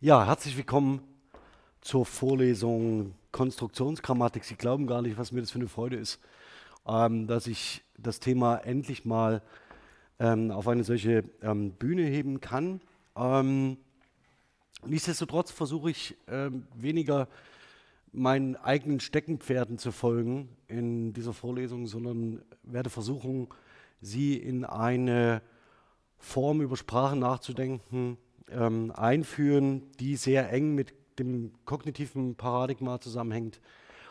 Ja, herzlich willkommen zur Vorlesung Konstruktionsgrammatik. Sie glauben gar nicht, was mir das für eine Freude ist, ähm, dass ich das Thema endlich mal ähm, auf eine solche ähm, Bühne heben kann. Ähm, nichtsdestotrotz versuche ich ähm, weniger meinen eigenen Steckenpferden zu folgen in dieser Vorlesung, sondern werde versuchen, Sie in eine Form über Sprache nachzudenken, ähm, einführen, die sehr eng mit dem kognitiven Paradigma zusammenhängt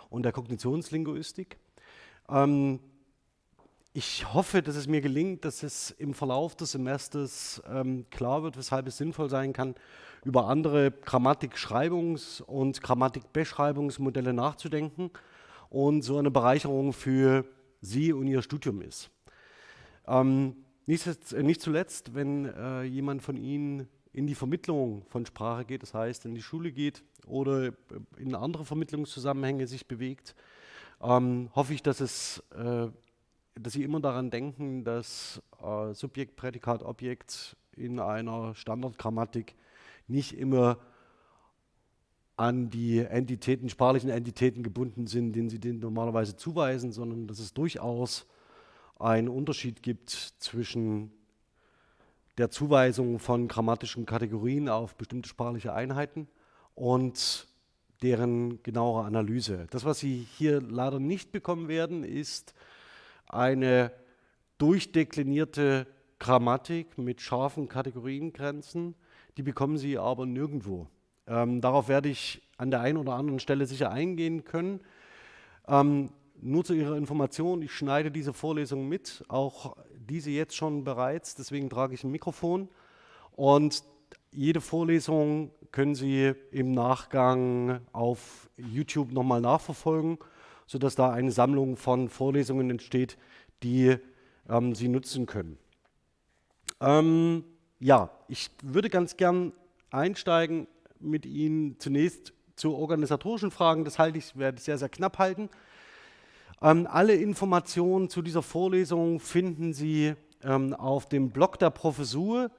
und der Kognitionslinguistik. Ähm, ich hoffe, dass es mir gelingt, dass es im Verlauf des Semesters ähm, klar wird, weshalb es sinnvoll sein kann, über andere Grammatikschreibungs- und Grammatikbeschreibungsmodelle nachzudenken und so eine Bereicherung für Sie und Ihr Studium ist. Ähm, nicht, nicht, zuletzt, wenn äh, jemand von Ihnen in die Vermittlung von Sprache geht, das heißt in die Schule geht oder in andere Vermittlungszusammenhänge sich bewegt, ähm, hoffe ich, dass, es, äh, dass Sie immer daran denken, dass äh, Subjekt, Prädikat, Objekt in einer Standardgrammatik nicht immer an die Entitäten, sprachlichen Entitäten gebunden sind, denen Sie denen normalerweise zuweisen, sondern dass es durchaus einen Unterschied gibt zwischen der Zuweisung von grammatischen Kategorien auf bestimmte sprachliche Einheiten und deren genauere Analyse. Das, was Sie hier leider nicht bekommen werden, ist eine durchdeklinierte Grammatik mit scharfen Kategoriengrenzen. Die bekommen Sie aber nirgendwo. Ähm, darauf werde ich an der einen oder anderen Stelle sicher eingehen können. Ähm, nur zu Ihrer Information, ich schneide diese Vorlesung mit, auch diese jetzt schon bereits, deswegen trage ich ein Mikrofon. Und jede Vorlesung können Sie im Nachgang auf YouTube nochmal nachverfolgen, sodass da eine Sammlung von Vorlesungen entsteht, die ähm, Sie nutzen können. Ähm, ja, ich würde ganz gern einsteigen mit Ihnen zunächst zu organisatorischen Fragen. Das halte ich, werde ich sehr, sehr knapp halten. Ähm, alle Informationen zu dieser Vorlesung finden Sie ähm, auf dem Blog der Professur,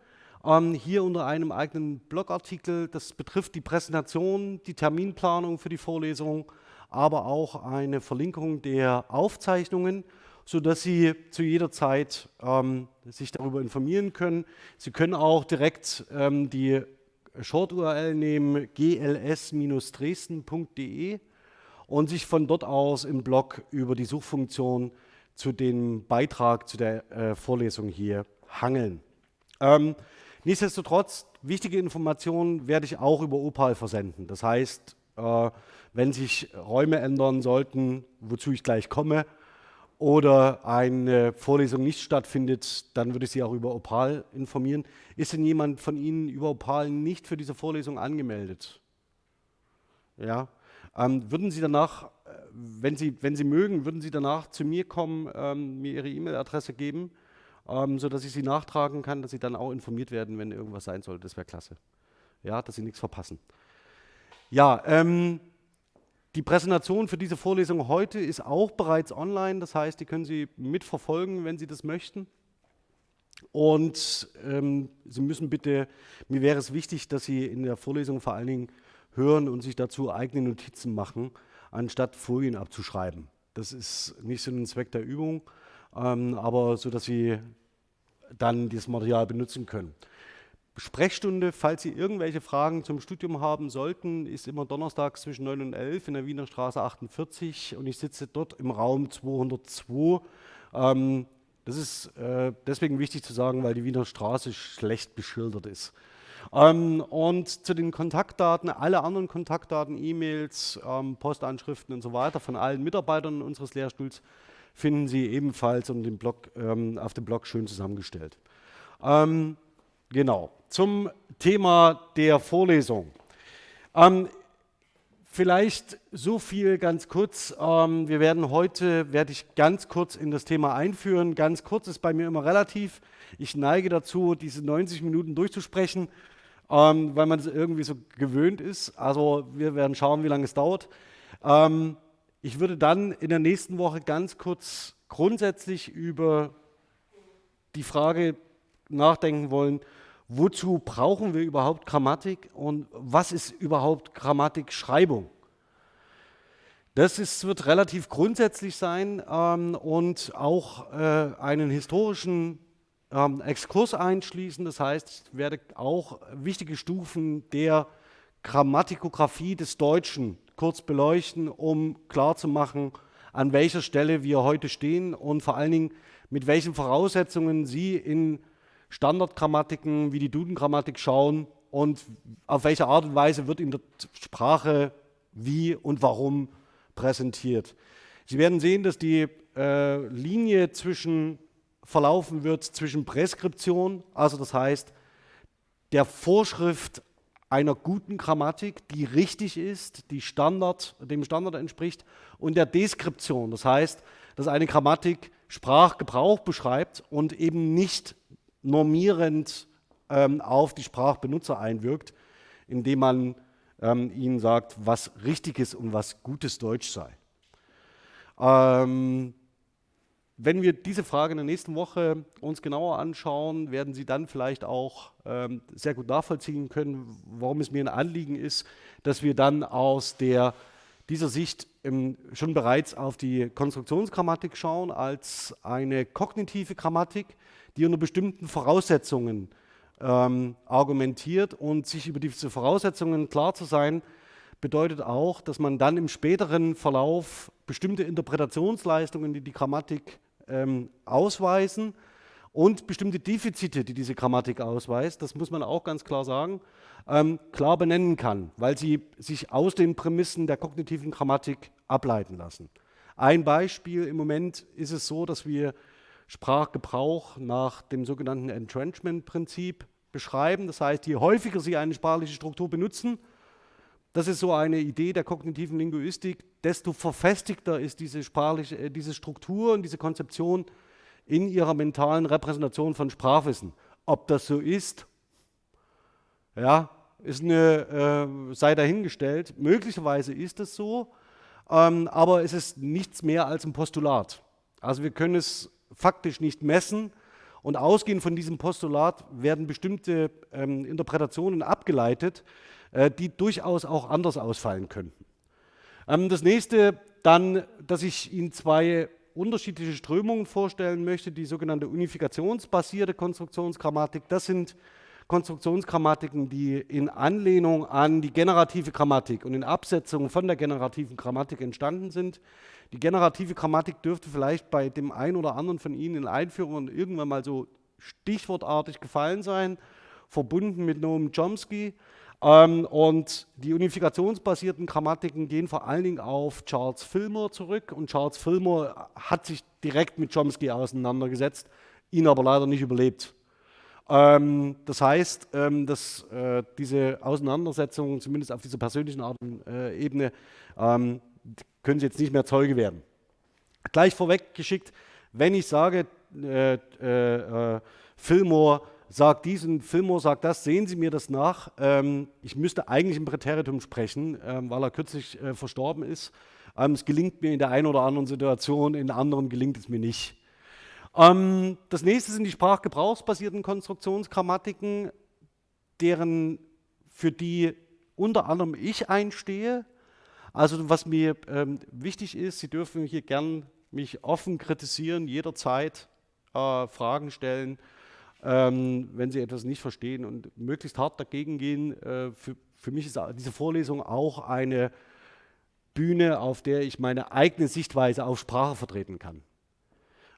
ähm, hier unter einem eigenen Blogartikel. Das betrifft die Präsentation, die Terminplanung für die Vorlesung, aber auch eine Verlinkung der Aufzeichnungen, sodass Sie zu jeder Zeit ähm, sich darüber informieren können. Sie können auch direkt ähm, die Short-URL nehmen, gls-dresden.de und sich von dort aus im Blog über die Suchfunktion zu dem Beitrag zu der äh, Vorlesung hier hangeln. Ähm, nichtsdestotrotz, wichtige Informationen werde ich auch über Opal versenden. Das heißt, äh, wenn sich Räume ändern sollten, wozu ich gleich komme, oder eine Vorlesung nicht stattfindet, dann würde ich Sie auch über Opal informieren. Ist denn jemand von Ihnen über Opal nicht für diese Vorlesung angemeldet? Ja, ähm, würden Sie danach, äh, wenn Sie, wenn Sie mögen, würden Sie danach zu mir kommen, ähm, mir Ihre E-Mail-Adresse geben, ähm, sodass ich Sie nachtragen kann, dass Sie dann auch informiert werden, wenn irgendwas sein sollte. Das wäre klasse. Ja, dass Sie nichts verpassen. Ja, ähm, die Präsentation für diese Vorlesung heute ist auch bereits online. Das heißt, die können Sie mitverfolgen, wenn Sie das möchten. Und ähm, Sie müssen bitte, mir wäre es wichtig, dass Sie in der Vorlesung vor allen Dingen hören und sich dazu eigene Notizen machen, anstatt Folien abzuschreiben. Das ist nicht so ein Zweck der Übung, ähm, aber so, dass Sie dann dieses Material benutzen können. Sprechstunde, falls Sie irgendwelche Fragen zum Studium haben sollten, ist immer donnerstags zwischen 9 und 11 in der Wiener Straße 48 und ich sitze dort im Raum 202. Ähm, das ist äh, deswegen wichtig zu sagen, weil die Wiener Straße schlecht beschildert ist. Ähm, und zu den Kontaktdaten, alle anderen Kontaktdaten, E-Mails, ähm, Postanschriften und so weiter von allen Mitarbeitern unseres Lehrstuhls finden Sie ebenfalls um den Blog, ähm, auf dem Blog schön zusammengestellt. Ähm, genau, zum Thema der Vorlesung. Ähm, vielleicht so viel ganz kurz. Ähm, wir werden heute, werde ich ganz kurz in das Thema einführen. Ganz kurz ist bei mir immer relativ. Ich neige dazu, diese 90 Minuten durchzusprechen ähm, weil man es irgendwie so gewöhnt ist. Also wir werden schauen, wie lange es dauert. Ähm, ich würde dann in der nächsten Woche ganz kurz grundsätzlich über die Frage nachdenken wollen, wozu brauchen wir überhaupt Grammatik und was ist überhaupt Grammatikschreibung? Das ist, wird relativ grundsätzlich sein ähm, und auch äh, einen historischen ähm, Exkurs einschließen. Das heißt, ich werde auch wichtige Stufen der Grammatikografie des Deutschen kurz beleuchten, um klarzumachen, an welcher Stelle wir heute stehen und vor allen Dingen, mit welchen Voraussetzungen Sie in Standardgrammatiken wie die Duden-Grammatik schauen und auf welche Art und Weise wird in der Sprache wie und warum präsentiert. Sie werden sehen, dass die äh, Linie zwischen verlaufen wird zwischen Präskription, also das heißt der Vorschrift einer guten Grammatik, die richtig ist, die Standard, dem Standard entspricht, und der Deskription, das heißt, dass eine Grammatik Sprachgebrauch beschreibt und eben nicht normierend ähm, auf die Sprachbenutzer einwirkt, indem man ähm, ihnen sagt, was richtiges und was gutes Deutsch sei. Ähm, wenn wir diese Frage in der nächsten Woche uns genauer anschauen, werden Sie dann vielleicht auch ähm, sehr gut nachvollziehen können, warum es mir ein Anliegen ist, dass wir dann aus der, dieser Sicht ähm, schon bereits auf die Konstruktionsgrammatik schauen als eine kognitive Grammatik, die unter bestimmten Voraussetzungen ähm, argumentiert. Und sich über diese Voraussetzungen klar zu sein, bedeutet auch, dass man dann im späteren Verlauf bestimmte Interpretationsleistungen, die die Grammatik ähm, ausweisen und bestimmte Defizite, die diese Grammatik ausweist, das muss man auch ganz klar sagen, ähm, klar benennen kann, weil sie sich aus den Prämissen der kognitiven Grammatik ableiten lassen. Ein Beispiel, im Moment ist es so, dass wir Sprachgebrauch nach dem sogenannten Entrenchment-Prinzip beschreiben. Das heißt, je häufiger Sie eine sprachliche Struktur benutzen, das ist so eine Idee der kognitiven Linguistik, desto verfestigter ist diese, sprachliche, äh, diese Struktur und diese Konzeption in ihrer mentalen Repräsentation von Sprachwissen. Ob das so ist, ja, ist eine, äh, sei dahingestellt. Möglicherweise ist es so, ähm, aber es ist nichts mehr als ein Postulat. Also wir können es faktisch nicht messen und ausgehend von diesem Postulat werden bestimmte ähm, Interpretationen abgeleitet, die durchaus auch anders ausfallen könnten. Ähm, das nächste dann, dass ich Ihnen zwei unterschiedliche Strömungen vorstellen möchte, die sogenannte unifikationsbasierte Konstruktionsgrammatik. Das sind Konstruktionsgrammatiken, die in Anlehnung an die generative Grammatik und in Absetzung von der generativen Grammatik entstanden sind. Die generative Grammatik dürfte vielleicht bei dem einen oder anderen von Ihnen in Einführungen irgendwann mal so stichwortartig gefallen sein, verbunden mit Noam Chomsky. Ähm, und die unifikationsbasierten Grammatiken gehen vor allen Dingen auf Charles Fillmore zurück. Und Charles Fillmore hat sich direkt mit Chomsky auseinandergesetzt, ihn aber leider nicht überlebt. Ähm, das heißt, ähm, dass äh, diese Auseinandersetzungen, zumindest auf dieser persönlichen Art, äh, Ebene, ähm, können Sie jetzt nicht mehr Zeuge werden. Gleich vorweg geschickt, wenn ich sage, äh, äh, äh Fillmore sagt dies und Fillmore sagt das, sehen Sie mir das nach. Ähm, ich müsste eigentlich im Präteritum sprechen, ähm, weil er kürzlich äh, verstorben ist. Ähm, es gelingt mir in der einen oder anderen Situation, in anderen gelingt es mir nicht. Ähm, das nächste sind die sprachgebrauchsbasierten Konstruktionsgrammatiken, deren, für die unter anderem ich einstehe. Also was mir ähm, wichtig ist, Sie dürfen hier gern mich offen kritisieren, jederzeit äh, Fragen stellen ähm, wenn Sie etwas nicht verstehen und möglichst hart dagegen gehen. Äh, für, für mich ist diese Vorlesung auch eine Bühne, auf der ich meine eigene Sichtweise auf Sprache vertreten kann.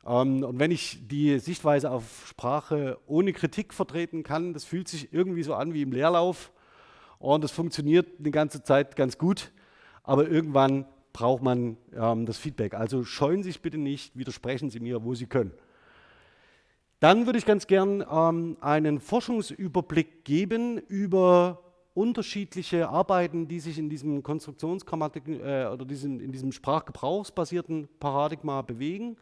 Ähm, und wenn ich die Sichtweise auf Sprache ohne Kritik vertreten kann, das fühlt sich irgendwie so an wie im Leerlauf und das funktioniert eine ganze Zeit ganz gut, aber irgendwann braucht man ähm, das Feedback. Also scheuen Sie sich bitte nicht, widersprechen Sie mir, wo Sie können. Dann würde ich ganz gern ähm, einen Forschungsüberblick geben über unterschiedliche Arbeiten, die sich in diesem Konstruktionsgrammatik äh, oder diesem, in diesem sprachgebrauchsbasierten Paradigma bewegen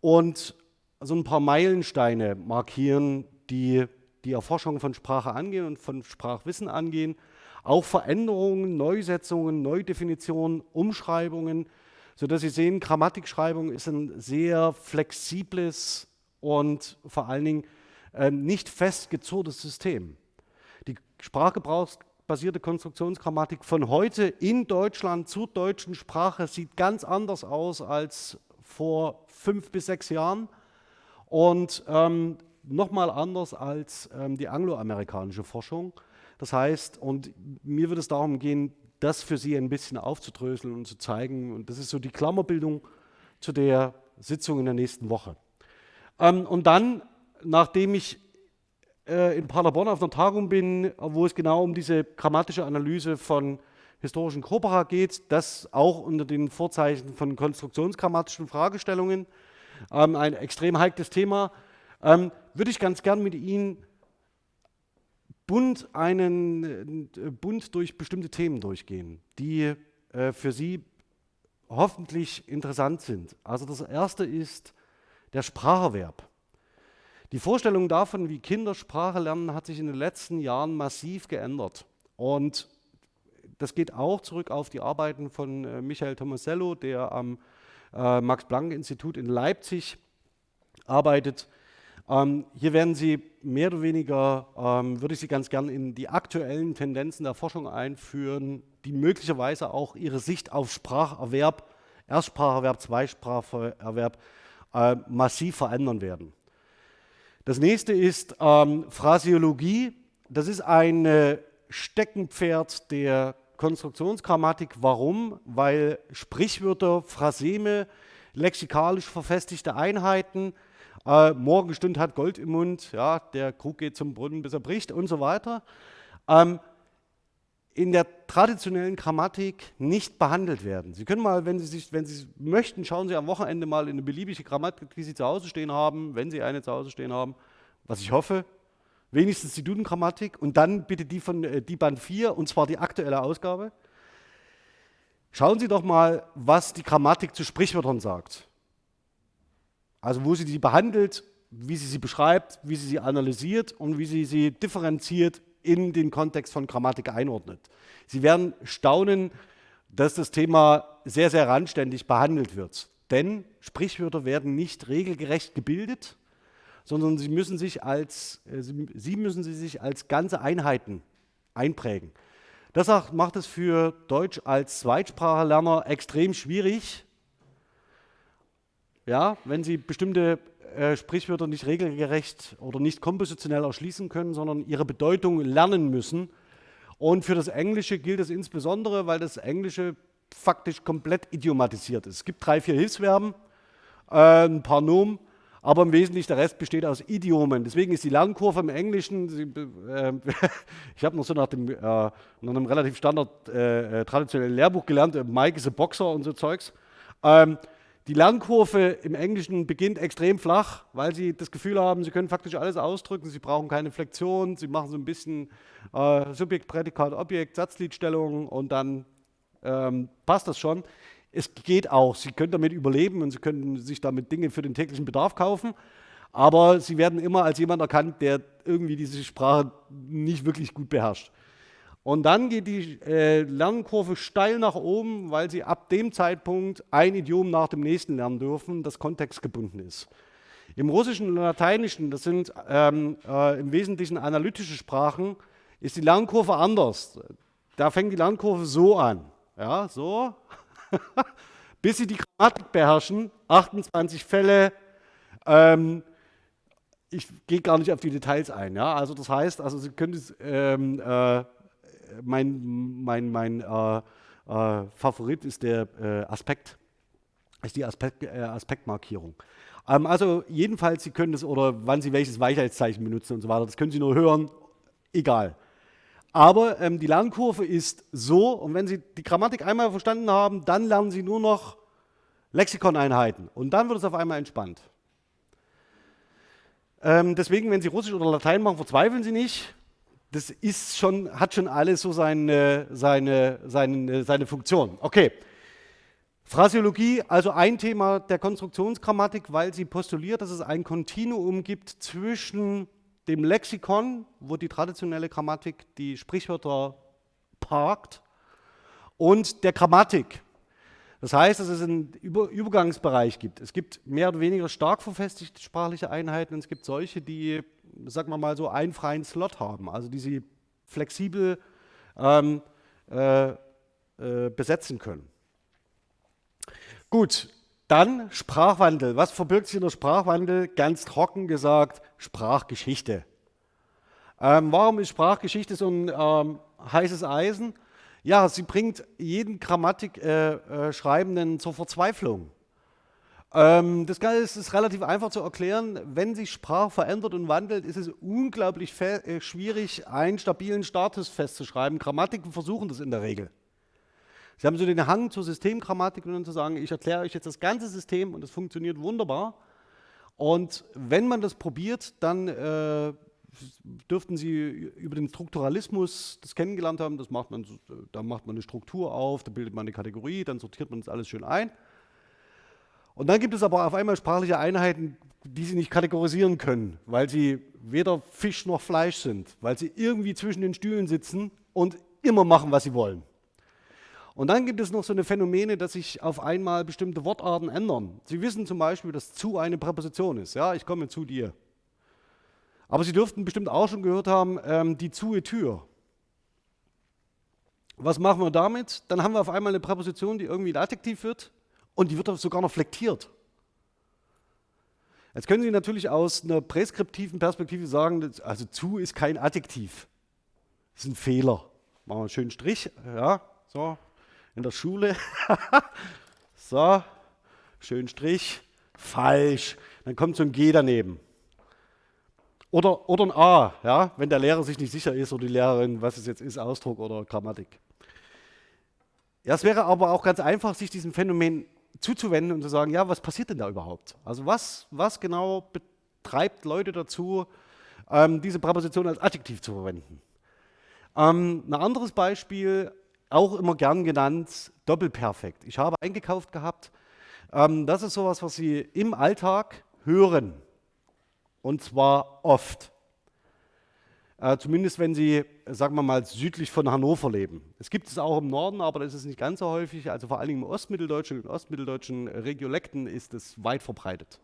und so ein paar Meilensteine markieren, die die Erforschung von Sprache angehen und von Sprachwissen angehen. Auch Veränderungen, Neusetzungen, Neudefinitionen, Umschreibungen, sodass Sie sehen, Grammatikschreibung ist ein sehr flexibles und vor allen Dingen äh, nicht festgezurrtes System. Die sprachgebrauchsbasierte Konstruktionsgrammatik von heute in Deutschland zur deutschen Sprache sieht ganz anders aus als vor fünf bis sechs Jahren und ähm, nochmal anders als ähm, die angloamerikanische Forschung. Das heißt, und mir wird es darum gehen, das für Sie ein bisschen aufzudröseln und zu zeigen. Und das ist so die Klammerbildung zu der Sitzung in der nächsten Woche. Ähm, und dann, nachdem ich äh, in Paderborn auf einer Tagung bin, wo es genau um diese grammatische Analyse von historischen Corpora geht, das auch unter den Vorzeichen von konstruktionsgrammatischen Fragestellungen, ähm, ein extrem heikles Thema, ähm, würde ich ganz gern mit Ihnen bunt, einen, äh, bunt durch bestimmte Themen durchgehen, die äh, für Sie hoffentlich interessant sind. Also das erste ist der Spracherwerb. Die Vorstellung davon, wie Kinder Sprache lernen, hat sich in den letzten Jahren massiv geändert. Und das geht auch zurück auf die Arbeiten von äh, Michael Tomasello, der am äh, Max-Planck-Institut in Leipzig arbeitet. Ähm, hier werden Sie mehr oder weniger, ähm, würde ich Sie ganz gern in die aktuellen Tendenzen der Forschung einführen, die möglicherweise auch Ihre Sicht auf Spracherwerb, Erstspracherwerb, Zweispracherwerb äh, massiv verändern werden. Das nächste ist ähm, Phrasiologie. Das ist ein äh, Steckenpferd der Konstruktionsgrammatik. Warum? Weil Sprichwörter, Phraseme, lexikalisch verfestigte Einheiten, äh, Morgenstund hat Gold im Mund, ja, der Krug geht zum Brunnen, bis er bricht und so weiter, ähm, in der traditionellen Grammatik nicht behandelt werden. Sie können mal, wenn Sie, sich, wenn Sie möchten, schauen Sie am Wochenende mal in eine beliebige Grammatik, die Sie zu Hause stehen haben, wenn Sie eine zu Hause stehen haben, was ich hoffe, wenigstens die Duden-Grammatik und dann bitte die von äh, die Band 4 und zwar die aktuelle Ausgabe. Schauen Sie doch mal, was die Grammatik zu Sprichwörtern sagt. Also wo sie die behandelt, wie sie sie beschreibt, wie sie sie analysiert und wie sie sie differenziert in den Kontext von Grammatik einordnet. Sie werden staunen, dass das Thema sehr, sehr randständig behandelt wird. Denn Sprichwörter werden nicht regelgerecht gebildet, sondern sie müssen sich als, äh, sie müssen sich als ganze Einheiten einprägen. Das macht es für Deutsch als Zweitsprachenlerner extrem schwierig, ja, wenn Sie bestimmte äh, Sprichwörter nicht regelgerecht oder nicht kompositionell erschließen können, sondern ihre Bedeutung lernen müssen. Und für das Englische gilt das insbesondere, weil das Englische faktisch komplett idiomatisiert ist. Es gibt drei, vier Hilfsverben, äh, ein paar Nomen, aber im Wesentlichen der Rest besteht aus Idiomen. Deswegen ist die Lernkurve im Englischen, Sie, äh, ich habe noch so nach, dem, äh, nach einem relativ standard äh, äh, traditionellen Lehrbuch gelernt, Mike is a Boxer und so Zeugs. Ähm, die Lernkurve im Englischen beginnt extrem flach, weil sie das Gefühl haben, sie können faktisch alles ausdrücken, sie brauchen keine Flexion, sie machen so ein bisschen äh, Subjekt, Prädikat, Objekt, Satzliedstellung und dann ähm, passt das schon. Es geht auch, sie können damit überleben und sie können sich damit Dinge für den täglichen Bedarf kaufen, aber sie werden immer als jemand erkannt, der irgendwie diese Sprache nicht wirklich gut beherrscht. Und dann geht die äh, Lernkurve steil nach oben, weil Sie ab dem Zeitpunkt ein Idiom nach dem nächsten lernen dürfen, das kontextgebunden ist. Im Russischen und Lateinischen, das sind ähm, äh, im Wesentlichen analytische Sprachen, ist die Lernkurve anders. Da fängt die Lernkurve so an. Ja, so. Bis Sie die Grammatik beherrschen, 28 Fälle, ähm, ich gehe gar nicht auf die Details ein. Ja? Also das heißt, also Sie können es ähm, äh, mein, mein, mein äh, äh, Favorit ist der äh, Aspekt, ist die Aspekt, äh, Aspektmarkierung. Ähm, also jedenfalls, Sie können das, oder wann Sie welches Weichheitszeichen benutzen und so weiter, das können Sie nur hören, egal. Aber ähm, die Lernkurve ist so, und wenn Sie die Grammatik einmal verstanden haben, dann lernen Sie nur noch Lexikoneinheiten und dann wird es auf einmal entspannt. Ähm, deswegen, wenn Sie Russisch oder Latein machen, verzweifeln Sie nicht das ist schon, hat schon alles so seine, seine, seine, seine Funktion. Okay. Phrasiologie, also ein Thema der Konstruktionsgrammatik, weil sie postuliert, dass es ein Kontinuum gibt zwischen dem Lexikon, wo die traditionelle Grammatik die Sprichwörter parkt, und der Grammatik. Das heißt, dass es einen Über Übergangsbereich gibt. Es gibt mehr oder weniger stark verfestigte sprachliche Einheiten und es gibt solche, die, sagen wir mal so, einen freien Slot haben, also die sie flexibel ähm, äh, äh, besetzen können. Gut, dann Sprachwandel. Was verbirgt sich in der Sprachwandel? Ganz trocken gesagt, Sprachgeschichte. Ähm, warum ist Sprachgeschichte so ein ähm, heißes Eisen? Ja, sie bringt jeden Grammatikschreibenden äh, äh, zur Verzweiflung. Ähm, das Ganze ist, ist, relativ einfach zu erklären. Wenn sich Sprache verändert und wandelt, ist es unglaublich äh, schwierig, einen stabilen Status festzuschreiben. Grammatiken versuchen das in der Regel. Sie haben so den Hang zur Systemgrammatik und dann zu sagen, ich erkläre euch jetzt das ganze System und es funktioniert wunderbar. Und wenn man das probiert, dann äh, dürften Sie über den Strukturalismus das kennengelernt haben. Das macht man, da macht man eine Struktur auf, da bildet man eine Kategorie, dann sortiert man das alles schön ein. Und dann gibt es aber auf einmal sprachliche Einheiten, die Sie nicht kategorisieren können, weil sie weder Fisch noch Fleisch sind, weil sie irgendwie zwischen den Stühlen sitzen und immer machen, was sie wollen. Und dann gibt es noch so eine Phänomene, dass sich auf einmal bestimmte Wortarten ändern. Sie wissen zum Beispiel, dass zu eine Präposition ist. Ja, ich komme zu dir. Aber Sie dürften bestimmt auch schon gehört haben, ähm, die zue Tür. Was machen wir damit? Dann haben wir auf einmal eine Präposition, die irgendwie ein Adjektiv wird und die wird sogar noch flektiert. Jetzt können Sie natürlich aus einer präskriptiven Perspektive sagen, also zu ist kein Adjektiv. Das ist ein Fehler. Machen wir einen schönen Strich, ja, so, in der Schule. so, schönen Strich, falsch. Dann kommt so ein G daneben. Oder, oder ein A, ja, wenn der Lehrer sich nicht sicher ist oder die Lehrerin, was es jetzt ist, Ausdruck oder Grammatik. Ja, es wäre aber auch ganz einfach, sich diesem Phänomen zuzuwenden und zu sagen, ja, was passiert denn da überhaupt? Also was, was genau betreibt Leute dazu, ähm, diese Präposition als Adjektiv zu verwenden? Ähm, ein anderes Beispiel, auch immer gern genannt, Doppelperfekt. Ich habe eingekauft gehabt, ähm, das ist sowas, was Sie im Alltag hören. Und zwar oft. Äh, zumindest wenn Sie, sagen wir mal, südlich von Hannover leben. Es gibt es auch im Norden, aber das ist nicht ganz so häufig. Also vor allen Dingen im Ostmitteldeutschen und ostmitteldeutschen Regiolekten ist es weit verbreitet.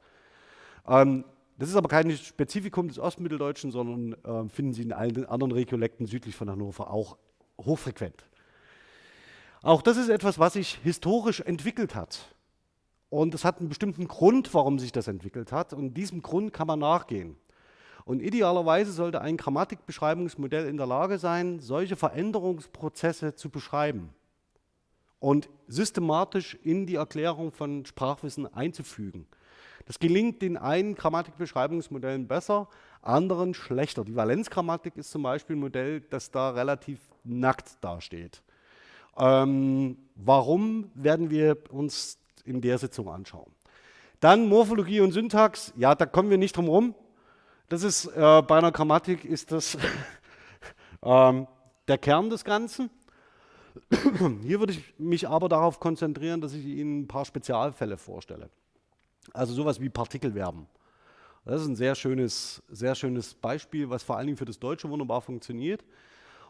Ähm, das ist aber kein Spezifikum des Ostmitteldeutschen, sondern äh, finden Sie in allen anderen Regiolekten südlich von Hannover auch hochfrequent. Auch das ist etwas, was sich historisch entwickelt hat. Und es hat einen bestimmten Grund, warum sich das entwickelt hat. Und diesem Grund kann man nachgehen. Und idealerweise sollte ein Grammatikbeschreibungsmodell in der Lage sein, solche Veränderungsprozesse zu beschreiben und systematisch in die Erklärung von Sprachwissen einzufügen. Das gelingt den einen Grammatikbeschreibungsmodellen besser, anderen schlechter. Die Valenzgrammatik ist zum Beispiel ein Modell, das da relativ nackt dasteht. Ähm, warum werden wir uns in der Sitzung anschauen. Dann Morphologie und Syntax, ja, da kommen wir nicht drum herum. Das ist äh, bei einer Grammatik ist das ähm, der Kern des Ganzen. Hier würde ich mich aber darauf konzentrieren, dass ich Ihnen ein paar Spezialfälle vorstelle. Also sowas wie Partikelverben. Das ist ein sehr schönes, sehr schönes Beispiel, was vor allen Dingen für das Deutsche wunderbar funktioniert.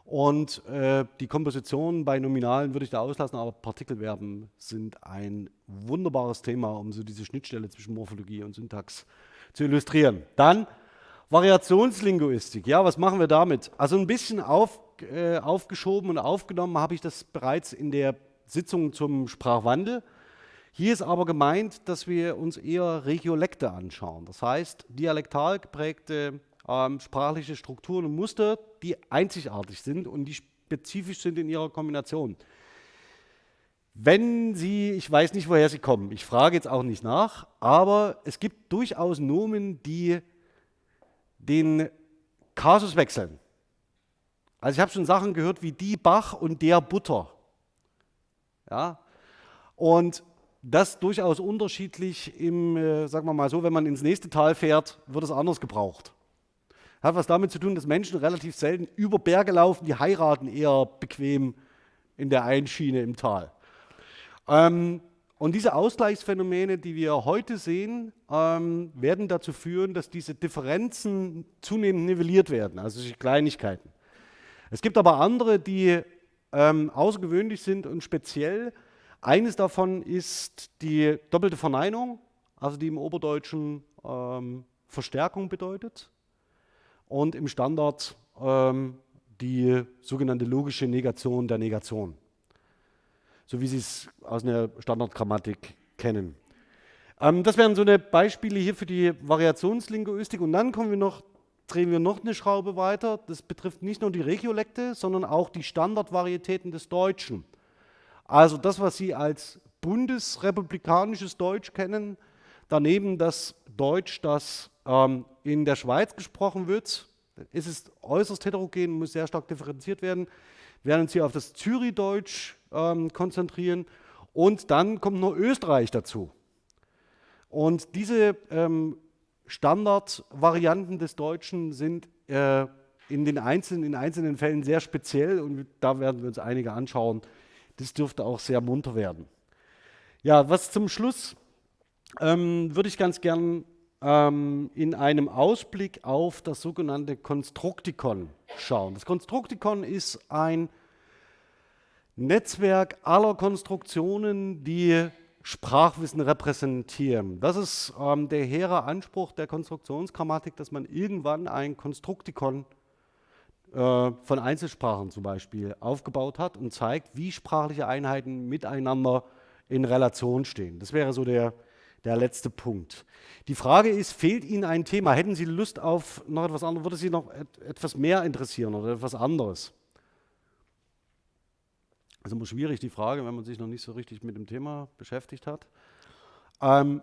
Und äh, die Komposition bei Nominalen würde ich da auslassen, aber Partikelverben sind ein wunderbares Thema, um so diese Schnittstelle zwischen Morphologie und Syntax zu illustrieren. Dann Variationslinguistik. Ja, was machen wir damit? Also ein bisschen auf, äh, aufgeschoben und aufgenommen habe ich das bereits in der Sitzung zum Sprachwandel. Hier ist aber gemeint, dass wir uns eher Regiolekte anschauen. Das heißt, dialektal geprägte ähm, sprachliche Strukturen und Muster, die einzigartig sind und die spezifisch sind in ihrer Kombination. Wenn Sie, ich weiß nicht, woher Sie kommen, ich frage jetzt auch nicht nach, aber es gibt durchaus Nomen, die den Kasus wechseln. Also ich habe schon Sachen gehört wie die Bach und der Butter. Ja? Und das durchaus unterschiedlich im, äh, sagen wir mal so, wenn man ins nächste Tal fährt, wird es anders gebraucht. Hat was damit zu tun, dass Menschen relativ selten über Berge laufen, die heiraten eher bequem in der Einschiene im Tal. Ähm, und diese Ausgleichsphänomene, die wir heute sehen, ähm, werden dazu führen, dass diese Differenzen zunehmend nivelliert werden, also Kleinigkeiten. Es gibt aber andere, die ähm, außergewöhnlich sind und speziell eines davon ist die doppelte Verneinung, also die im Oberdeutschen ähm, Verstärkung bedeutet und im Standard ähm, die sogenannte logische Negation der Negation, so wie Sie es aus einer Standardgrammatik kennen. Ähm, das wären so eine Beispiele hier für die Variationslinguistik und dann kommen wir noch, drehen wir noch eine Schraube weiter. Das betrifft nicht nur die Regiolekte, sondern auch die Standardvarietäten des Deutschen. Also das, was Sie als bundesrepublikanisches Deutsch kennen, daneben das Deutsch, das ähm, in der Schweiz gesprochen wird, ist es äußerst heterogen, muss sehr stark differenziert werden. Wir werden uns hier auf das Zürichdeutsch ähm, konzentrieren und dann kommt noch Österreich dazu. Und diese ähm, Standardvarianten des Deutschen sind äh, in den einzelnen, in einzelnen Fällen sehr speziell und da werden wir uns einige anschauen. Das dürfte auch sehr munter werden. Ja, was zum Schluss ähm, würde ich ganz gern ähm, in einem Ausblick auf das sogenannte Konstruktikon schauen. Das Konstruktikon ist ein Netzwerk aller Konstruktionen, die Sprachwissen repräsentieren. Das ist ähm, der hehre Anspruch der Konstruktionsgrammatik, dass man irgendwann ein Konstruktikon äh, von Einzelsprachen zum Beispiel aufgebaut hat und zeigt, wie sprachliche Einheiten miteinander in Relation stehen. Das wäre so der, der letzte Punkt. Die Frage ist, fehlt Ihnen ein Thema? Hätten Sie Lust auf noch etwas anderes? Würde Sie noch et etwas mehr interessieren oder etwas anderes? Ist immer schwierig, die Frage, wenn man sich noch nicht so richtig mit dem Thema beschäftigt hat. Ähm,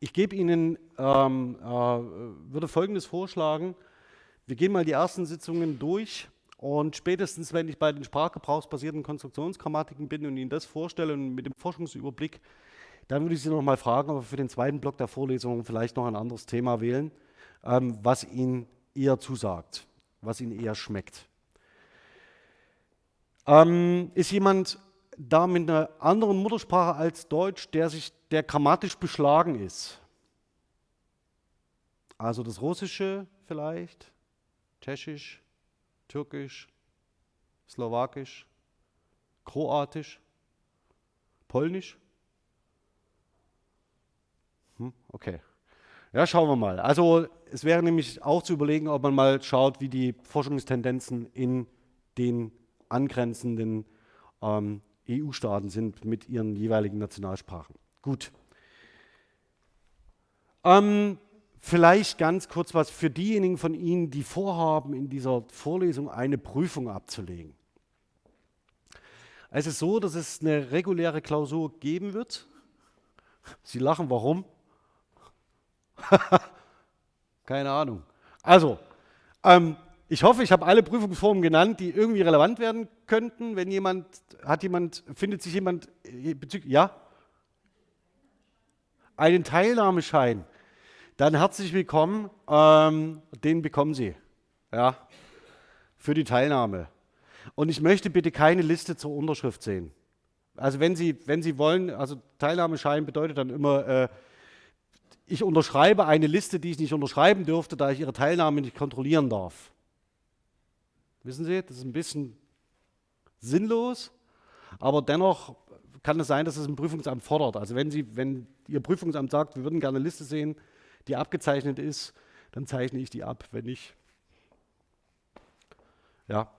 ich gebe Ihnen, ähm, äh, würde Folgendes vorschlagen. Wir gehen mal die ersten Sitzungen durch und spätestens, wenn ich bei den sprachgebrauchsbasierten Konstruktionsgrammatiken bin und Ihnen das vorstelle und mit dem Forschungsüberblick, dann würde ich Sie noch mal fragen, ob wir für den zweiten Block der Vorlesung vielleicht noch ein anderes Thema wählen, ähm, was Ihnen eher zusagt, was Ihnen eher schmeckt. Ähm, ist jemand da mit einer anderen Muttersprache als Deutsch, der, sich, der grammatisch beschlagen ist? Also das Russische vielleicht, Tschechisch, Türkisch, Slowakisch, Kroatisch, Polnisch? Hm, okay. Ja, schauen wir mal. Also es wäre nämlich auch zu überlegen, ob man mal schaut, wie die Forschungstendenzen in den angrenzenden ähm, EU-Staaten sind mit ihren jeweiligen Nationalsprachen. Gut. Ähm, vielleicht ganz kurz was für diejenigen von Ihnen, die vorhaben, in dieser Vorlesung eine Prüfung abzulegen. Es ist so, dass es eine reguläre Klausur geben wird. Sie lachen, warum? Keine Ahnung. Also, ähm, ich hoffe, ich habe alle Prüfungsformen genannt, die irgendwie relevant werden könnten. Wenn jemand, hat jemand, findet sich jemand äh, bezüglich, ja? Einen Teilnahmeschein. Dann herzlich willkommen, ähm, den bekommen Sie, ja, für die Teilnahme. Und ich möchte bitte keine Liste zur Unterschrift sehen. Also wenn Sie, wenn Sie wollen, also Teilnahmeschein bedeutet dann immer, äh, ich unterschreibe eine Liste, die ich nicht unterschreiben dürfte, da ich Ihre Teilnahme nicht kontrollieren darf. Wissen Sie, das ist ein bisschen sinnlos, aber dennoch kann es sein, dass es ein Prüfungsamt fordert. Also wenn, Sie, wenn Ihr Prüfungsamt sagt, wir würden gerne eine Liste sehen, die abgezeichnet ist, dann zeichne ich die ab. Wenn nicht, ja.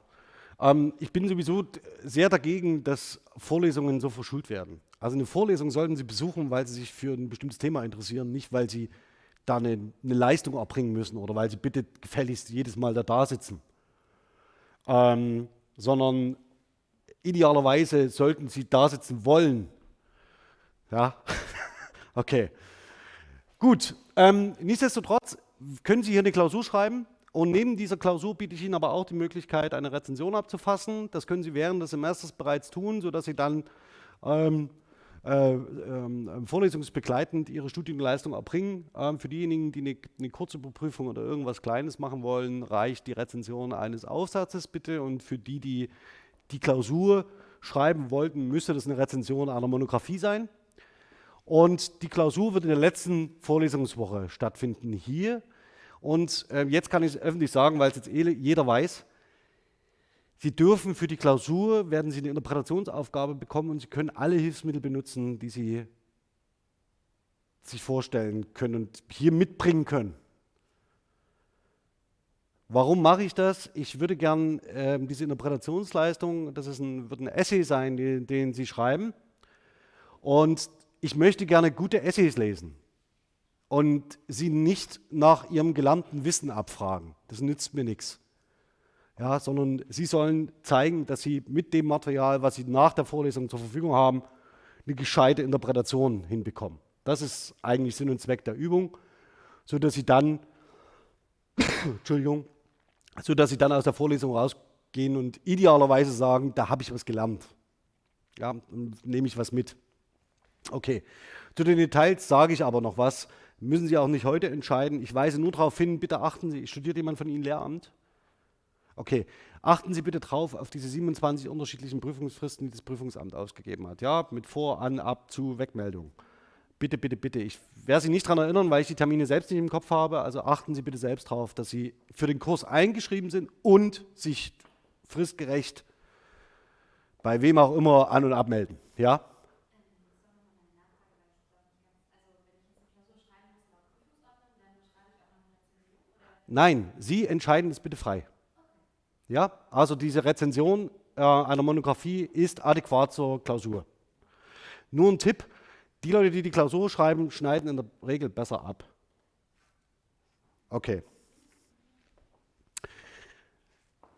Ähm, ich bin sowieso sehr dagegen, dass Vorlesungen so verschult werden. Also eine Vorlesung sollten Sie besuchen, weil Sie sich für ein bestimmtes Thema interessieren, nicht weil Sie da eine, eine Leistung erbringen müssen oder weil Sie bitte gefälligst jedes Mal da, da sitzen ähm, sondern idealerweise sollten Sie da sitzen wollen. Ja, okay. Gut, ähm, nichtsdestotrotz können Sie hier eine Klausur schreiben und neben dieser Klausur biete ich Ihnen aber auch die Möglichkeit, eine Rezension abzufassen. Das können Sie während des Semesters bereits tun, sodass Sie dann ähm, äh, äh, vorlesungsbegleitend ihre Studienleistung erbringen. Ähm, für diejenigen, die eine, eine Kurzüberprüfung oder irgendwas Kleines machen wollen, reicht die Rezension eines Aufsatzes bitte und für die, die die Klausur schreiben wollten, müsste das eine Rezension einer Monographie sein. Und die Klausur wird in der letzten Vorlesungswoche stattfinden hier. Und äh, jetzt kann ich es öffentlich sagen, weil es jetzt eh jeder weiß, Sie dürfen für die Klausur, werden Sie eine Interpretationsaufgabe bekommen und Sie können alle Hilfsmittel benutzen, die Sie sich vorstellen können und hier mitbringen können. Warum mache ich das? Ich würde gern äh, diese Interpretationsleistung, das ist ein, wird ein Essay sein, den, den Sie schreiben. Und ich möchte gerne gute Essays lesen und sie nicht nach ihrem gelernten Wissen abfragen. Das nützt mir nichts. Ja, sondern sie sollen zeigen, dass sie mit dem Material, was sie nach der Vorlesung zur Verfügung haben, eine gescheite Interpretation hinbekommen. Das ist eigentlich Sinn und Zweck der Übung, sodass sie dann, Entschuldigung, sodass sie dann aus der Vorlesung rausgehen und idealerweise sagen, da habe ich was gelernt. Ja, nehme ich was mit. Okay, zu den Details sage ich aber noch was. Müssen Sie auch nicht heute entscheiden. Ich weise nur darauf hin, bitte achten Sie, studiert jemand von Ihnen Lehramt? Okay, achten Sie bitte drauf auf diese 27 unterschiedlichen Prüfungsfristen, die das Prüfungsamt ausgegeben hat. Ja, mit Vor-, An-, Ab-, Zu-, Wegmeldung. Bitte, bitte, bitte. Ich werde Sie nicht daran erinnern, weil ich die Termine selbst nicht im Kopf habe. Also achten Sie bitte selbst darauf, dass Sie für den Kurs eingeschrieben sind und sich fristgerecht bei wem auch immer an- und abmelden. Ja? Nein, Sie entscheiden es bitte frei. Ja, also diese Rezension äh, einer Monographie ist adäquat zur Klausur. Nur ein Tipp, die Leute, die die Klausur schreiben, schneiden in der Regel besser ab. Okay.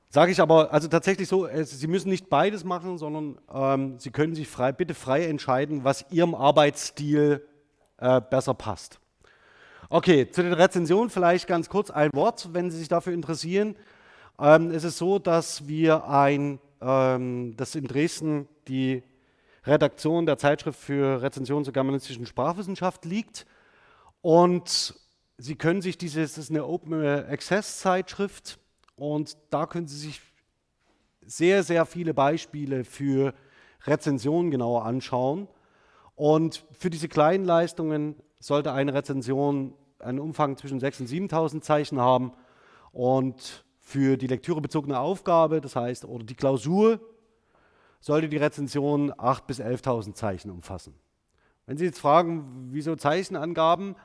Sage ich aber, also tatsächlich so, Sie müssen nicht beides machen, sondern ähm, Sie können sich frei, bitte frei entscheiden, was Ihrem Arbeitsstil äh, besser passt. Okay, zu den Rezensionen vielleicht ganz kurz ein Wort, wenn Sie sich dafür interessieren. Ähm, es ist so, dass wir ein, ähm, dass in Dresden die Redaktion der Zeitschrift für Rezension zur germanistischen Sprachwissenschaft liegt. Und Sie können sich diese, das ist eine Open Access Zeitschrift. Und da können Sie sich sehr, sehr viele Beispiele für Rezensionen genauer anschauen. Und für diese kleinen Leistungen sollte eine Rezension einen Umfang zwischen 6.000 und 7.000 Zeichen haben. Und für die lektürebezogene Aufgabe, das heißt, oder die Klausur, sollte die Rezension 8.000 bis 11.000 Zeichen umfassen. Wenn Sie jetzt fragen, wieso Zeichenangaben,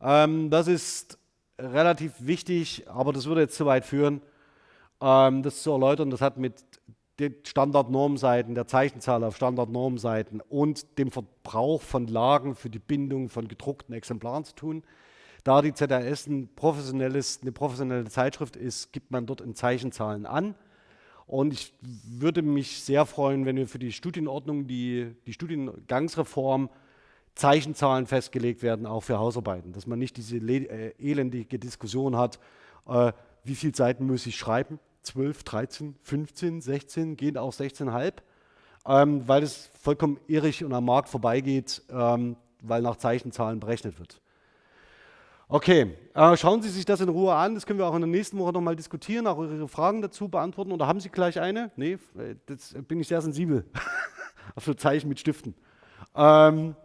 ähm, das ist relativ wichtig, aber das würde jetzt zu weit führen, ähm, das zu erläutern. Das hat mit den Standardnormseiten, der Zeichenzahl auf Standardnormseiten und dem Verbrauch von Lagen für die Bindung von gedruckten Exemplaren zu tun. Da die ZRS ein eine professionelle Zeitschrift ist, gibt man dort in Zeichenzahlen an. Und ich würde mich sehr freuen, wenn wir für die Studienordnung, die, die Studiengangsreform, Zeichenzahlen festgelegt werden, auch für Hausarbeiten. Dass man nicht diese äh, elendige Diskussion hat, äh, wie viele Seiten muss ich schreiben, 12, 13, 15, 16, gehen auch 16,5, ähm, weil es vollkommen irrig und am Markt vorbeigeht, ähm, weil nach Zeichenzahlen berechnet wird. Okay, äh, schauen Sie sich das in Ruhe an. Das können wir auch in der nächsten Woche nochmal diskutieren, auch Ihre Fragen dazu beantworten. Oder haben Sie gleich eine? Nee, das bin ich sehr sensibel auf so Zeichen mit Stiften. Ähm,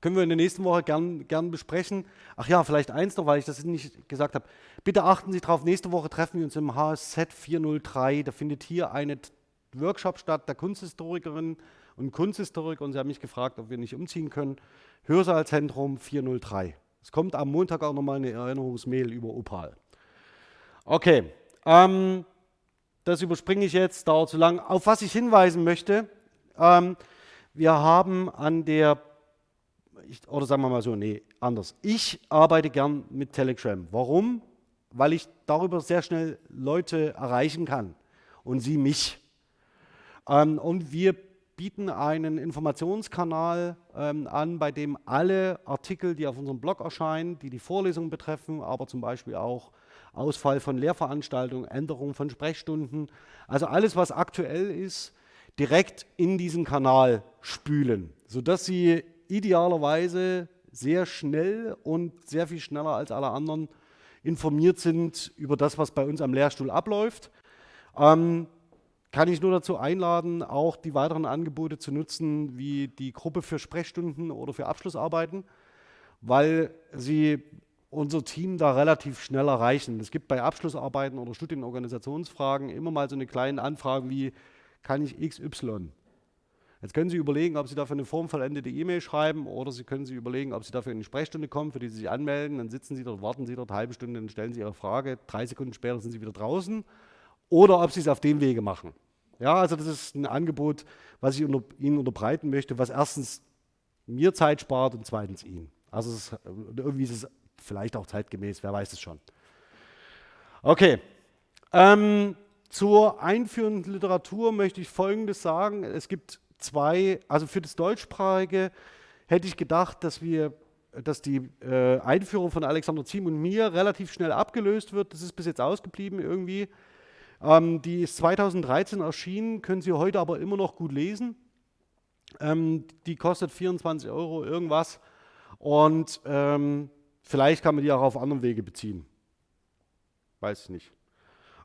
können wir in der nächsten Woche gern, gern besprechen. Ach ja, vielleicht eins noch, weil ich das nicht gesagt habe. Bitte achten Sie darauf, nächste Woche treffen wir uns im HSZ 403. Da findet hier ein Workshop statt der Kunsthistorikerinnen und Kunsthistoriker. Und Sie haben mich gefragt, ob wir nicht umziehen können. Hörsaalzentrum 403. Es kommt am Montag auch nochmal eine Erinnerungsmail über Opal. Okay, ähm, das überspringe ich jetzt, dauert zu lang. Auf was ich hinweisen möchte, ähm, wir haben an der, ich, oder sagen wir mal so, nee, anders. Ich arbeite gern mit Telegram. Warum? Weil ich darüber sehr schnell Leute erreichen kann und sie mich. Ähm, und wir bieten einen Informationskanal ähm, an, bei dem alle Artikel, die auf unserem Blog erscheinen, die die Vorlesungen betreffen, aber zum Beispiel auch Ausfall von Lehrveranstaltungen, Änderung von Sprechstunden, also alles, was aktuell ist, direkt in diesen Kanal spülen, sodass Sie idealerweise sehr schnell und sehr viel schneller als alle anderen informiert sind über das, was bei uns am Lehrstuhl abläuft. Ähm, kann ich nur dazu einladen, auch die weiteren Angebote zu nutzen, wie die Gruppe für Sprechstunden oder für Abschlussarbeiten, weil sie unser Team da relativ schnell erreichen. Es gibt bei Abschlussarbeiten oder Studienorganisationsfragen immer mal so eine kleine Anfrage wie, kann ich XY? Jetzt können Sie überlegen, ob Sie dafür eine formvollendete E-Mail schreiben oder Sie können sich überlegen, ob Sie dafür in eine Sprechstunde kommen, für die Sie sich anmelden. Dann sitzen Sie dort, warten Sie dort eine halbe Stunde, dann stellen Sie Ihre Frage. Drei Sekunden später sind Sie wieder draußen. Oder ob Sie es auf dem Wege machen. Ja, also das ist ein Angebot, was ich unter, Ihnen unterbreiten möchte, was erstens mir Zeit spart und zweitens Ihnen. Also ist, irgendwie ist es vielleicht auch zeitgemäß, wer weiß es schon. Okay. Ähm, zur einführenden Literatur möchte ich Folgendes sagen. Es gibt zwei, also für das Deutschsprachige hätte ich gedacht, dass wir dass die äh, Einführung von Alexander Ziem und mir relativ schnell abgelöst wird. Das ist bis jetzt ausgeblieben irgendwie. Ähm, die ist 2013 erschienen, können Sie heute aber immer noch gut lesen. Ähm, die kostet 24 Euro irgendwas und ähm, vielleicht kann man die auch auf anderen Wege beziehen. Weiß ich nicht.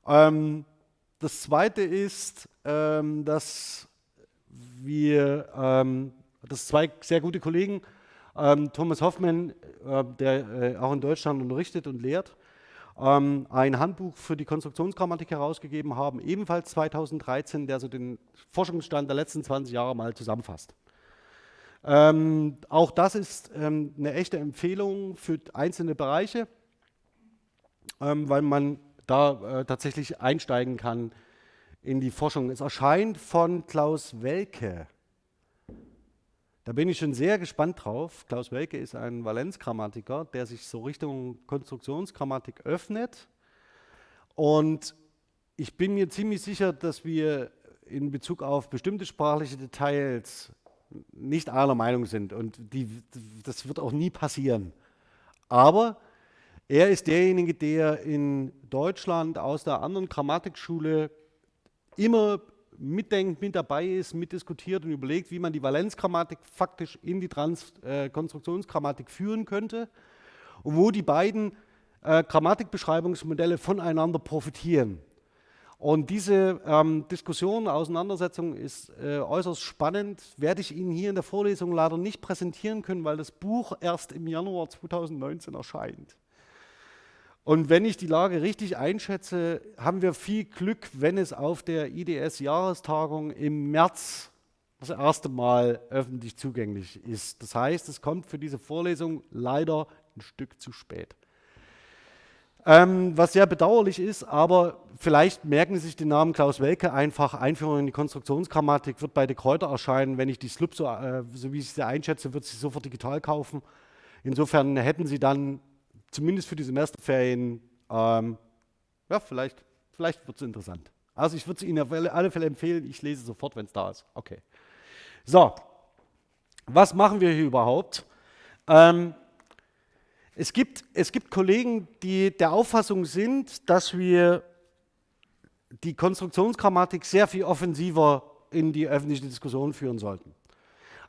Ähm, das zweite ist, ähm, dass wir, ähm, dass zwei sehr gute Kollegen, Thomas Hoffmann, äh, der äh, auch in Deutschland unterrichtet und lehrt, ähm, ein Handbuch für die Konstruktionsgrammatik herausgegeben haben, ebenfalls 2013, der so den Forschungsstand der letzten 20 Jahre mal zusammenfasst. Ähm, auch das ist ähm, eine echte Empfehlung für einzelne Bereiche, ähm, weil man da äh, tatsächlich einsteigen kann in die Forschung. Es erscheint von Klaus Welke. Da bin ich schon sehr gespannt drauf. Klaus Welke ist ein Valenzgrammatiker, der sich so Richtung Konstruktionsgrammatik öffnet. Und ich bin mir ziemlich sicher, dass wir in Bezug auf bestimmte sprachliche Details nicht einer Meinung sind. Und die, das wird auch nie passieren. Aber er ist derjenige, der in Deutschland aus der anderen Grammatikschule immer mitdenkt, mit dabei ist, mitdiskutiert und überlegt, wie man die Valenzgrammatik faktisch in die Trans äh, führen könnte und wo die beiden äh, Grammatikbeschreibungsmodelle voneinander profitieren. Und diese ähm, Diskussion, Auseinandersetzung ist äh, äußerst spannend, werde ich Ihnen hier in der Vorlesung leider nicht präsentieren können, weil das Buch erst im Januar 2019 erscheint. Und wenn ich die Lage richtig einschätze, haben wir viel Glück, wenn es auf der IDS-Jahrestagung im März das erste Mal öffentlich zugänglich ist. Das heißt, es kommt für diese Vorlesung leider ein Stück zu spät. Ähm, was sehr bedauerlich ist, aber vielleicht merken Sie sich den Namen Klaus Welke einfach. Einführung in die Konstruktionsgrammatik wird bei De Kräuter erscheinen. Wenn ich die Slub, so, äh, so wie ich sie einschätze, wird sie sofort digital kaufen. Insofern hätten Sie dann zumindest für die Semesterferien, ähm, ja, vielleicht, vielleicht wird es interessant. Also ich würde es Ihnen auf alle Fälle empfehlen, ich lese sofort, wenn es da ist. Okay. So, was machen wir hier überhaupt? Ähm, es, gibt, es gibt Kollegen, die der Auffassung sind, dass wir die Konstruktionsgrammatik sehr viel offensiver in die öffentliche Diskussion führen sollten.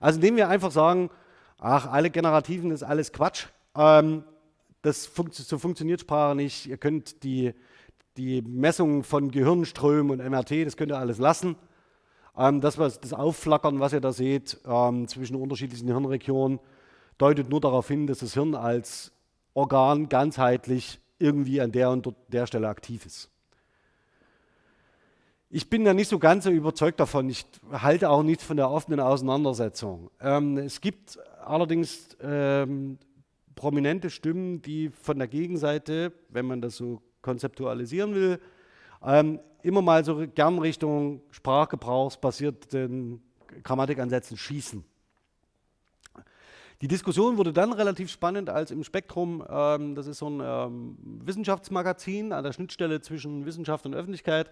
Also indem wir einfach sagen, ach, alle Generativen ist alles Quatsch. Ähm, das funkt, so funktioniert Sprache nicht. Ihr könnt die, die Messungen von Gehirnströmen und MRT, das könnt ihr alles lassen. Ähm, das, was, das Aufflackern, was ihr da seht ähm, zwischen unterschiedlichen Hirnregionen, deutet nur darauf hin, dass das Hirn als Organ ganzheitlich irgendwie an der und der Stelle aktiv ist. Ich bin da nicht so ganz so überzeugt davon. Ich halte auch nichts von der offenen Auseinandersetzung. Ähm, es gibt allerdings ähm, prominente Stimmen, die von der Gegenseite, wenn man das so konzeptualisieren will, ähm, immer mal so gern Richtung sprachgebrauchsbasierten Grammatikansätzen schießen. Die Diskussion wurde dann relativ spannend, als im Spektrum, ähm, das ist so ein ähm, Wissenschaftsmagazin an der Schnittstelle zwischen Wissenschaft und Öffentlichkeit,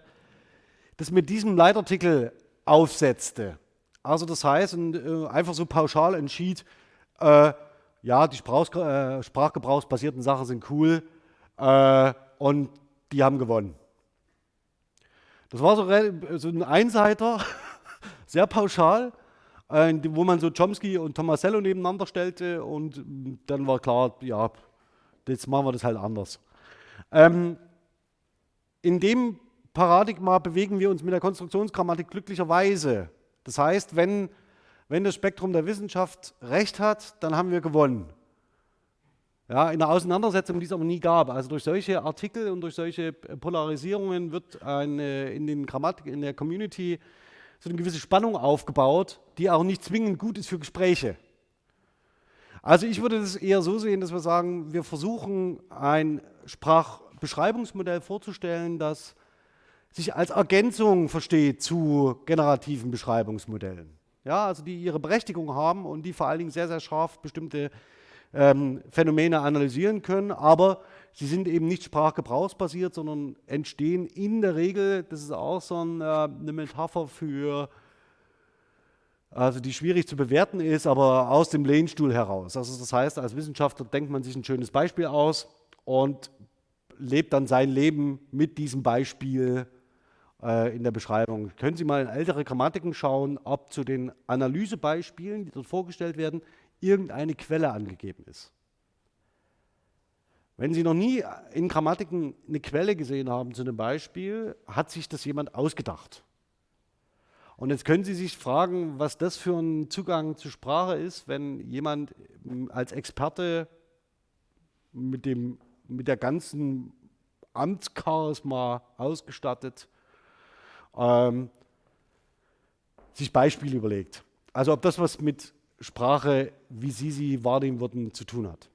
das mit diesem Leitartikel aufsetzte. Also das heißt, und, äh, einfach so pauschal entschied, äh, ja, die Sprach, äh, sprachgebrauchsbasierten Sachen sind cool äh, und die haben gewonnen. Das war so, so ein Einseiter, sehr pauschal, äh, wo man so Chomsky und Tomasello nebeneinander stellte und dann war klar, ja, jetzt machen wir das halt anders. Ähm, in dem Paradigma bewegen wir uns mit der Konstruktionsgrammatik glücklicherweise. Das heißt, wenn wenn das Spektrum der Wissenschaft recht hat, dann haben wir gewonnen. Ja, in der Auseinandersetzung, die es aber nie gab. Also durch solche Artikel und durch solche Polarisierungen wird eine, in, den Grammatik, in der Community so eine gewisse Spannung aufgebaut, die auch nicht zwingend gut ist für Gespräche. Also ich würde das eher so sehen, dass wir sagen, wir versuchen ein Sprachbeschreibungsmodell vorzustellen, das sich als Ergänzung versteht zu generativen Beschreibungsmodellen. Ja, also die ihre Berechtigung haben und die vor allen Dingen sehr, sehr scharf bestimmte ähm, Phänomene analysieren können, aber sie sind eben nicht sprachgebrauchsbasiert, sondern entstehen in der Regel, das ist auch so ein, äh, eine Metapher für, also die schwierig zu bewerten ist, aber aus dem Lehnstuhl heraus. Also das heißt, als Wissenschaftler denkt man sich ein schönes Beispiel aus und lebt dann sein Leben mit diesem Beispiel äh, in der Beschreibung. Können Sie mal in ältere Grammatiken schauen, ob zu den Analysebeispielen, die dort vorgestellt werden, irgendeine Quelle angegeben ist. Wenn Sie noch nie in Grammatiken eine Quelle gesehen haben zu einem Beispiel, hat sich das jemand ausgedacht. Und jetzt können Sie sich fragen, was das für ein Zugang zur Sprache ist, wenn jemand als Experte mit, dem, mit der ganzen Amtscharisma ausgestattet ähm, sich Beispiele überlegt. Also ob das was mit Sprache, wie Sie sie wahrnehmen würden, zu tun hat.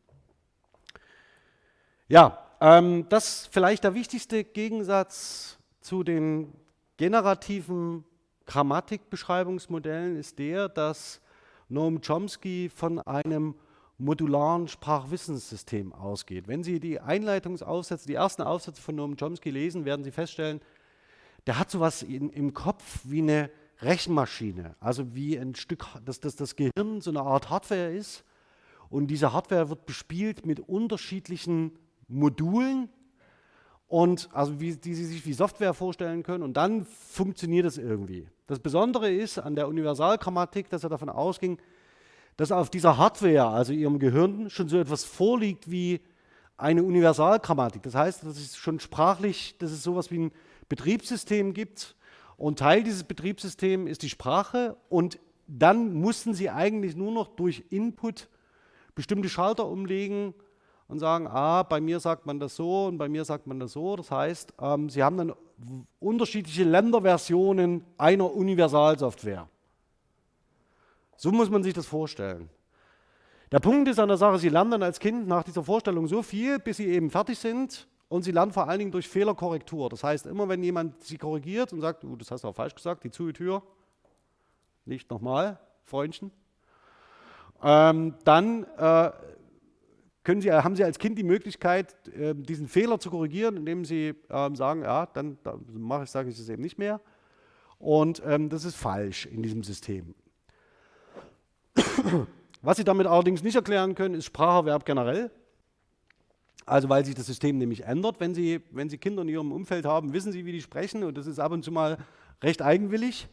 Ja, ähm, das vielleicht der wichtigste Gegensatz zu den generativen Grammatikbeschreibungsmodellen ist der, dass Noam Chomsky von einem modularen Sprachwissenssystem ausgeht. Wenn Sie die Einleitungsaufsätze, die ersten Aufsätze von Noam Chomsky lesen, werden Sie feststellen, der hat sowas in, im Kopf wie eine Rechenmaschine, also wie ein Stück, dass, dass das Gehirn so eine Art Hardware ist und diese Hardware wird bespielt mit unterschiedlichen Modulen und also wie, die Sie sich wie Software vorstellen können und dann funktioniert es irgendwie. Das Besondere ist an der Universalgrammatik, dass er davon ausging, dass auf dieser Hardware, also Ihrem Gehirn, schon so etwas vorliegt wie eine Universalgrammatik. Das heißt, dass es schon sprachlich, dass es sowas wie ein Betriebssystem gibt, und Teil dieses Betriebssystems ist die Sprache und dann mussten sie eigentlich nur noch durch Input bestimmte Schalter umlegen und sagen, ah, bei mir sagt man das so und bei mir sagt man das so. Das heißt, ähm, sie haben dann unterschiedliche Länderversionen einer Universalsoftware. So muss man sich das vorstellen. Der Punkt ist an der Sache, sie lernen dann als Kind nach dieser Vorstellung so viel, bis sie eben fertig sind und sie lernen vor allen Dingen durch Fehlerkorrektur. Das heißt, immer wenn jemand sie korrigiert und sagt, uh, das hast du auch falsch gesagt, die Zugetür, nicht nochmal, Freundchen, ähm, dann äh, sie, haben Sie als Kind die Möglichkeit, äh, diesen Fehler zu korrigieren, indem Sie äh, sagen, ja, dann, dann mache ich, sage ich das eben nicht mehr. Und ähm, das ist falsch in diesem System. Was Sie damit allerdings nicht erklären können, ist Spracherwerb generell. Also weil sich das System nämlich ändert. Wenn Sie, wenn Sie Kinder in Ihrem Umfeld haben, wissen Sie, wie die sprechen und das ist ab und zu mal recht eigenwillig.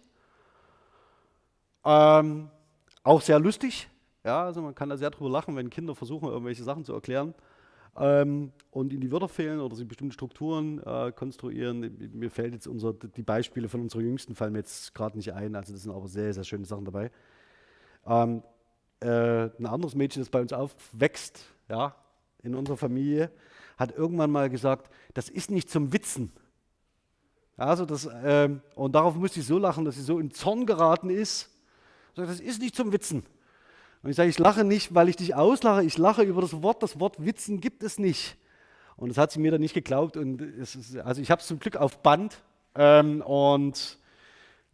Ähm, auch sehr lustig. Ja, also man kann da sehr drüber lachen, wenn Kinder versuchen, irgendwelche Sachen zu erklären ähm, und ihnen die Wörter fehlen oder sie bestimmte Strukturen äh, konstruieren. Mir fällt jetzt unser, die Beispiele von unserer Jüngsten fallen mir jetzt gerade nicht ein, also das sind aber sehr, sehr schöne Sachen dabei. Ähm, äh, ein anderes Mädchen, das bei uns aufwächst, ja, in unserer Familie, hat irgendwann mal gesagt, das ist nicht zum Witzen. Also das, ähm, und darauf musste ich so lachen, dass sie so in Zorn geraten ist. Sagt, das ist nicht zum Witzen. Und ich sage, ich lache nicht, weil ich dich auslache, ich lache über das Wort. Das Wort Witzen gibt es nicht. Und das hat sie mir dann nicht geglaubt. Und ist, also ich habe es zum Glück auf Band. Ähm, und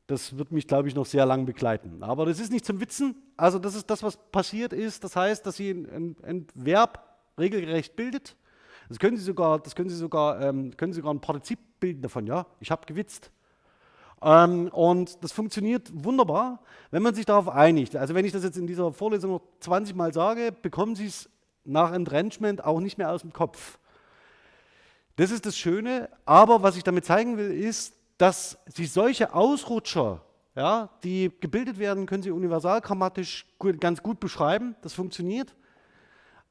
das wird mich, glaube ich, noch sehr lang begleiten. Aber das ist nicht zum Witzen. Also das ist das, was passiert ist. Das heißt, dass sie ein, ein Verb regelgerecht bildet. Das können Sie sogar, das können Sie sogar, ähm, können Sie sogar ein Partizip bilden davon, ja, ich habe gewitzt. Ähm, und das funktioniert wunderbar, wenn man sich darauf einigt. Also wenn ich das jetzt in dieser Vorlesung noch 20 Mal sage, bekommen Sie es nach Entrenchment auch nicht mehr aus dem Kopf. Das ist das Schöne, aber was ich damit zeigen will, ist, dass Sie solche Ausrutscher, ja, die gebildet werden, können Sie universalgrammatisch ganz gut beschreiben. Das funktioniert.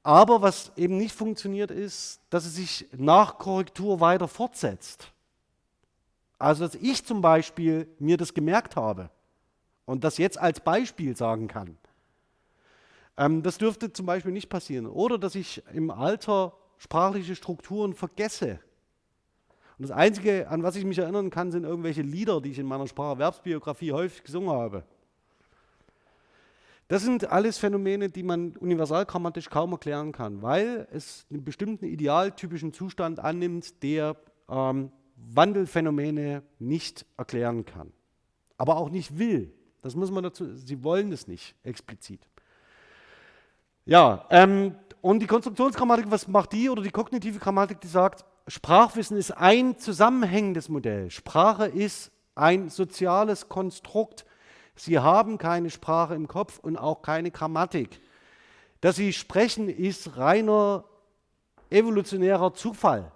Aber was eben nicht funktioniert ist, dass es sich nach Korrektur weiter fortsetzt. Also dass ich zum Beispiel mir das gemerkt habe und das jetzt als Beispiel sagen kann. Ähm, das dürfte zum Beispiel nicht passieren. Oder dass ich im Alter sprachliche Strukturen vergesse. Und das Einzige, an was ich mich erinnern kann, sind irgendwelche Lieder, die ich in meiner Spracherwerbsbiografie häufig gesungen habe. Das sind alles Phänomene, die man universalgrammatisch kaum erklären kann, weil es einen bestimmten idealtypischen Zustand annimmt, der ähm, Wandelphänomene nicht erklären kann. Aber auch nicht will. Das muss man dazu, sie wollen es nicht explizit. Ja, ähm, und die Konstruktionsgrammatik, was macht die oder die kognitive Grammatik, die sagt, Sprachwissen ist ein zusammenhängendes Modell. Sprache ist ein soziales Konstrukt. Sie haben keine Sprache im Kopf und auch keine Grammatik. Dass Sie sprechen, ist reiner evolutionärer Zufall.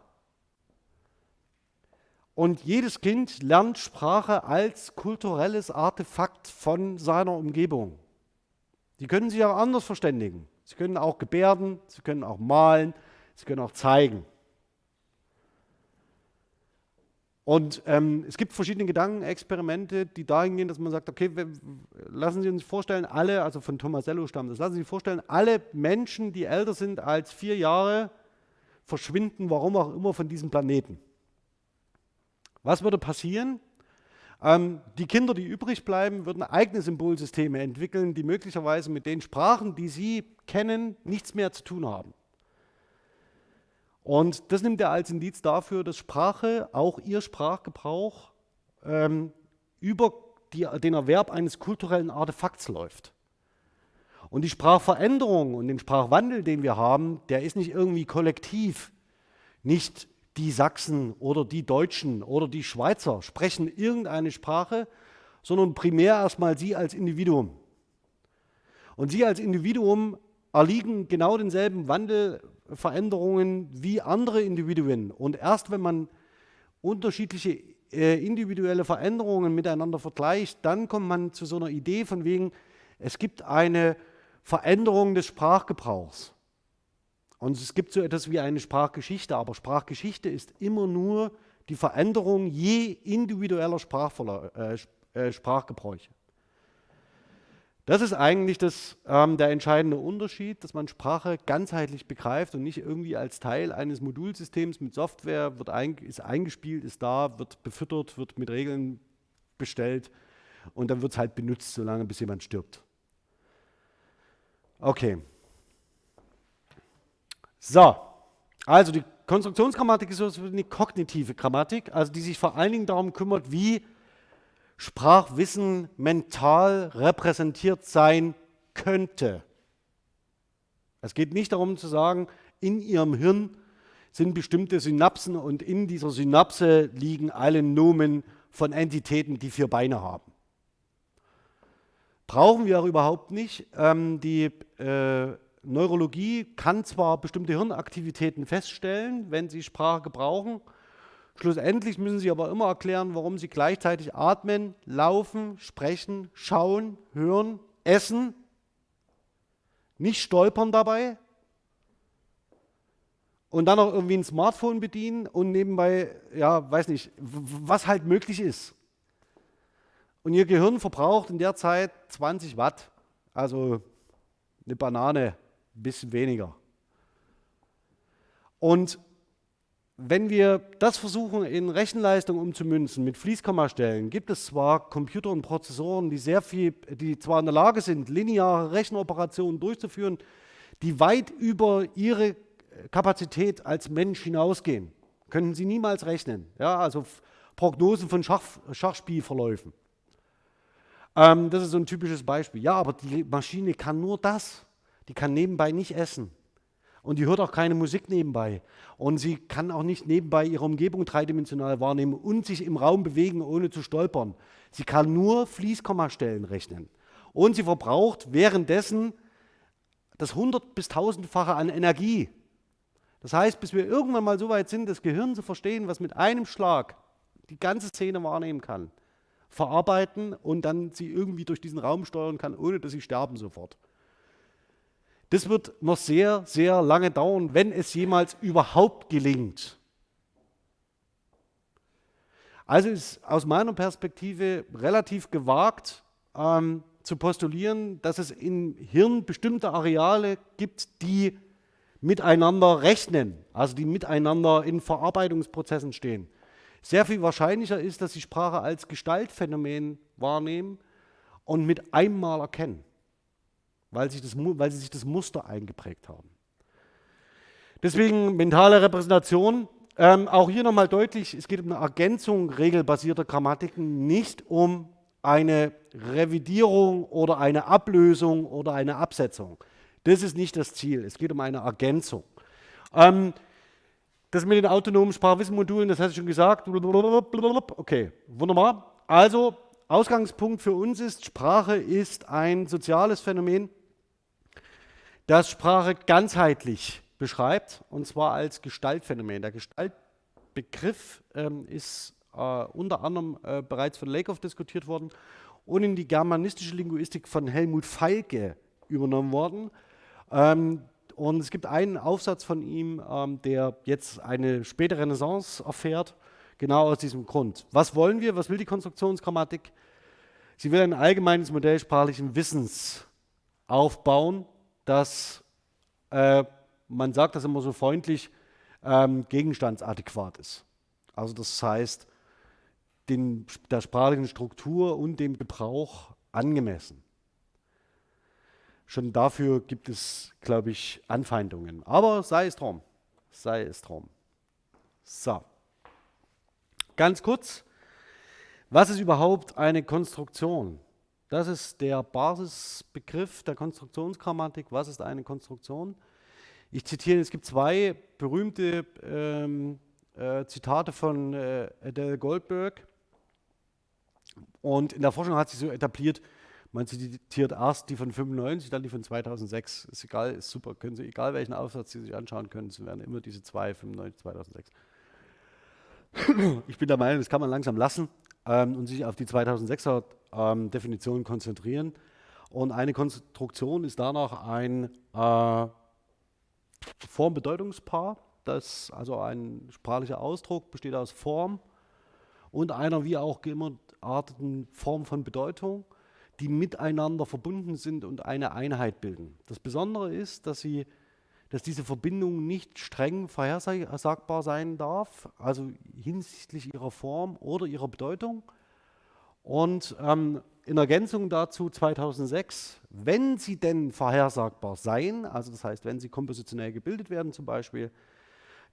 Und jedes Kind lernt Sprache als kulturelles Artefakt von seiner Umgebung. Die können sich auch anders verständigen. Sie können auch gebärden, sie können auch malen, sie können auch zeigen. Und ähm, es gibt verschiedene Gedankenexperimente, die dahin gehen, dass man sagt, okay, lassen Sie uns vorstellen, alle, also von Tomasello stammt das, lassen Sie sich vorstellen, alle Menschen, die älter sind als vier Jahre, verschwinden, warum auch immer, von diesem Planeten. Was würde passieren? Ähm, die Kinder, die übrig bleiben, würden eigene Symbolsysteme entwickeln, die möglicherweise mit den Sprachen, die sie kennen, nichts mehr zu tun haben. Und das nimmt er als Indiz dafür, dass Sprache, auch ihr Sprachgebrauch, ähm, über die, den Erwerb eines kulturellen Artefakts läuft. Und die Sprachveränderung und den Sprachwandel, den wir haben, der ist nicht irgendwie kollektiv, nicht die Sachsen oder die Deutschen oder die Schweizer sprechen irgendeine Sprache, sondern primär erstmal Sie als Individuum. Und Sie als Individuum erliegen genau denselben Wandelveränderungen wie andere Individuen. Und erst wenn man unterschiedliche äh, individuelle Veränderungen miteinander vergleicht, dann kommt man zu so einer Idee von wegen, es gibt eine Veränderung des Sprachgebrauchs. Und es gibt so etwas wie eine Sprachgeschichte, aber Sprachgeschichte ist immer nur die Veränderung je individueller äh, äh, Sprachgebräuche. Das ist eigentlich das, ähm, der entscheidende Unterschied, dass man Sprache ganzheitlich begreift und nicht irgendwie als Teil eines Modulsystems mit Software wird ein, ist eingespielt, ist da, wird befüttert, wird mit Regeln bestellt und dann wird es halt benutzt, solange bis jemand stirbt. Okay. So, also die Konstruktionsgrammatik ist so eine kognitive Grammatik, also die sich vor allen Dingen darum kümmert, wie Sprachwissen mental repräsentiert sein könnte. Es geht nicht darum zu sagen, in Ihrem Hirn sind bestimmte Synapsen und in dieser Synapse liegen alle Nomen von Entitäten, die vier Beine haben. Brauchen wir auch überhaupt nicht. Ähm, die äh, Neurologie kann zwar bestimmte Hirnaktivitäten feststellen, wenn sie Sprache gebrauchen, schlussendlich müssen sie aber immer erklären, warum sie gleichzeitig atmen, laufen, sprechen, schauen, hören, essen, nicht stolpern dabei und dann auch irgendwie ein Smartphone bedienen und nebenbei, ja, weiß nicht, was halt möglich ist. Und ihr Gehirn verbraucht in der Zeit 20 Watt, also eine Banane ein bisschen weniger. Und wenn wir das versuchen in Rechenleistung umzumünzen mit Fließkommastellen, gibt es zwar Computer und Prozessoren, die sehr viel, die zwar in der Lage sind, lineare Rechenoperationen durchzuführen, die weit über ihre Kapazität als Mensch hinausgehen. Können sie niemals rechnen. Ja, also Prognosen von Schach, Schachspielverläufen. Ähm, das ist so ein typisches Beispiel. Ja, aber die Maschine kann nur das. Die kann nebenbei nicht essen. Und die hört auch keine Musik nebenbei. Und sie kann auch nicht nebenbei ihre Umgebung dreidimensional wahrnehmen und sich im Raum bewegen, ohne zu stolpern. Sie kann nur Fließkommastellen rechnen. Und sie verbraucht währenddessen das 100 bis 1000-fache an Energie. Das heißt, bis wir irgendwann mal so weit sind, das Gehirn zu verstehen, was mit einem Schlag die ganze Szene wahrnehmen kann, verarbeiten und dann sie irgendwie durch diesen Raum steuern kann, ohne dass sie sterben sofort. Das wird noch sehr, sehr lange dauern, wenn es jemals überhaupt gelingt. Also ist aus meiner Perspektive relativ gewagt, ähm, zu postulieren, dass es im Hirn bestimmte Areale gibt, die miteinander rechnen, also die miteinander in Verarbeitungsprozessen stehen. Sehr viel wahrscheinlicher ist, dass sie Sprache als Gestaltphänomen wahrnehmen und mit einmal erkennen, weil, sich das, weil sie sich das Muster eingeprägt haben. Deswegen mentale Repräsentation. Ähm, auch hier nochmal deutlich, es geht um eine Ergänzung regelbasierter Grammatiken, nicht um eine Revidierung oder eine Ablösung oder eine Absetzung. Das ist nicht das Ziel. Es geht um eine Ergänzung. Ähm, das mit den autonomen Sprachwissenmodulen, das hatte ich schon gesagt. Okay, wunderbar. Also, Ausgangspunkt für uns ist, Sprache ist ein soziales Phänomen, das Sprache ganzheitlich beschreibt, und zwar als Gestaltphänomen. Der Gestaltbegriff ähm, ist äh, unter anderem äh, bereits von Lakoff diskutiert worden und in die germanistische Linguistik von Helmut Feilke übernommen worden. Ähm, und es gibt einen Aufsatz von ihm, ähm, der jetzt eine späte Renaissance erfährt, genau aus diesem Grund. Was wollen wir? Was will die Konstruktionsgrammatik? Sie will ein allgemeines Modell sprachlichen Wissens aufbauen, das, äh, man sagt das immer so freundlich, ähm, gegenstandsadäquat ist. Also das heißt, den, der sprachlichen Struktur und dem Gebrauch angemessen. Schon dafür gibt es, glaube ich, Anfeindungen. Aber sei es drum. Sei es drum. So. Ganz kurz. Was ist überhaupt eine Konstruktion? Das ist der Basisbegriff der Konstruktionsgrammatik. Was ist eine Konstruktion? Ich zitiere, es gibt zwei berühmte ähm, äh, Zitate von äh, Adele Goldberg. Und in der Forschung hat sich so etabliert, man zitiert erst die von 95, dann die von 2006. Ist egal, ist super. Können Sie, egal welchen Aufsatz Sie sich anschauen können, es werden immer diese zwei, 95, 2006. Ich bin der Meinung, das kann man langsam lassen ähm, und sich auf die 2006er ähm, Definition konzentrieren. Und eine Konstruktion ist danach ein äh, Form-Bedeutungspaar. Das, also ein sprachlicher Ausdruck besteht aus Form und einer wie auch gearteten Form von Bedeutung die miteinander verbunden sind und eine Einheit bilden. Das Besondere ist, dass, sie, dass diese Verbindung nicht streng vorhersagbar sein darf, also hinsichtlich ihrer Form oder ihrer Bedeutung. Und ähm, in Ergänzung dazu 2006, wenn sie denn vorhersagbar seien, also das heißt, wenn sie kompositionell gebildet werden zum Beispiel,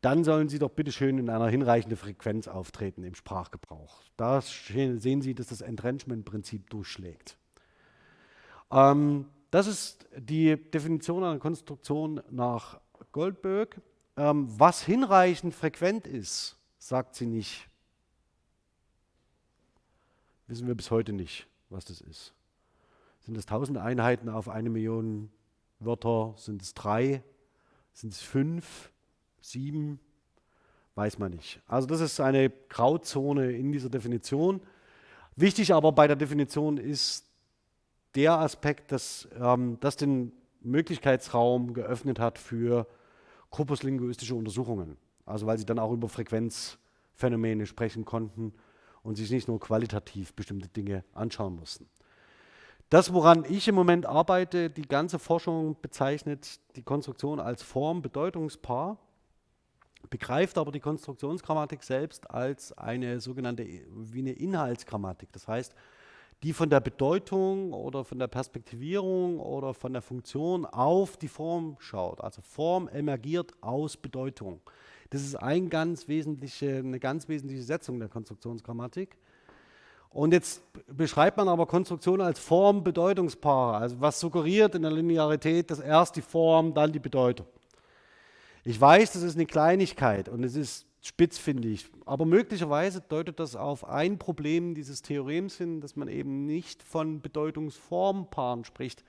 dann sollen sie doch bitte schön in einer hinreichenden Frequenz auftreten im Sprachgebrauch. Da sehen Sie, dass das Entrenchment-Prinzip durchschlägt. Ähm, das ist die Definition einer Konstruktion nach Goldberg. Ähm, was hinreichend frequent ist, sagt sie nicht. Wissen wir bis heute nicht, was das ist. Sind es 1000 Einheiten auf eine Million Wörter? Sind es drei? Sind es fünf? Sieben? Weiß man nicht. Also das ist eine Grauzone in dieser Definition. Wichtig aber bei der Definition ist, der Aspekt, dass ähm, das den Möglichkeitsraum geöffnet hat für korpuslinguistische Untersuchungen. Also weil sie dann auch über Frequenzphänomene sprechen konnten und sich nicht nur qualitativ bestimmte Dinge anschauen mussten. Das, woran ich im Moment arbeite, die ganze Forschung bezeichnet die Konstruktion als Form-Bedeutungspaar, begreift aber die Konstruktionsgrammatik selbst als eine sogenannte wie eine Inhaltsgrammatik. Das heißt, die von der Bedeutung oder von der Perspektivierung oder von der Funktion auf die Form schaut. Also Form emergiert aus Bedeutung. Das ist ein ganz wesentliche, eine ganz wesentliche Setzung der Konstruktionsgrammatik. Und jetzt beschreibt man aber Konstruktion als Form-Bedeutungspaare. Also was suggeriert in der Linearität, dass erst die Form, dann die Bedeutung. Ich weiß, das ist eine Kleinigkeit und es ist spitz, finde ich. Aber möglicherweise deutet das auf ein Problem dieses Theorems hin, dass man eben nicht von Bedeutungsformpaaren spricht.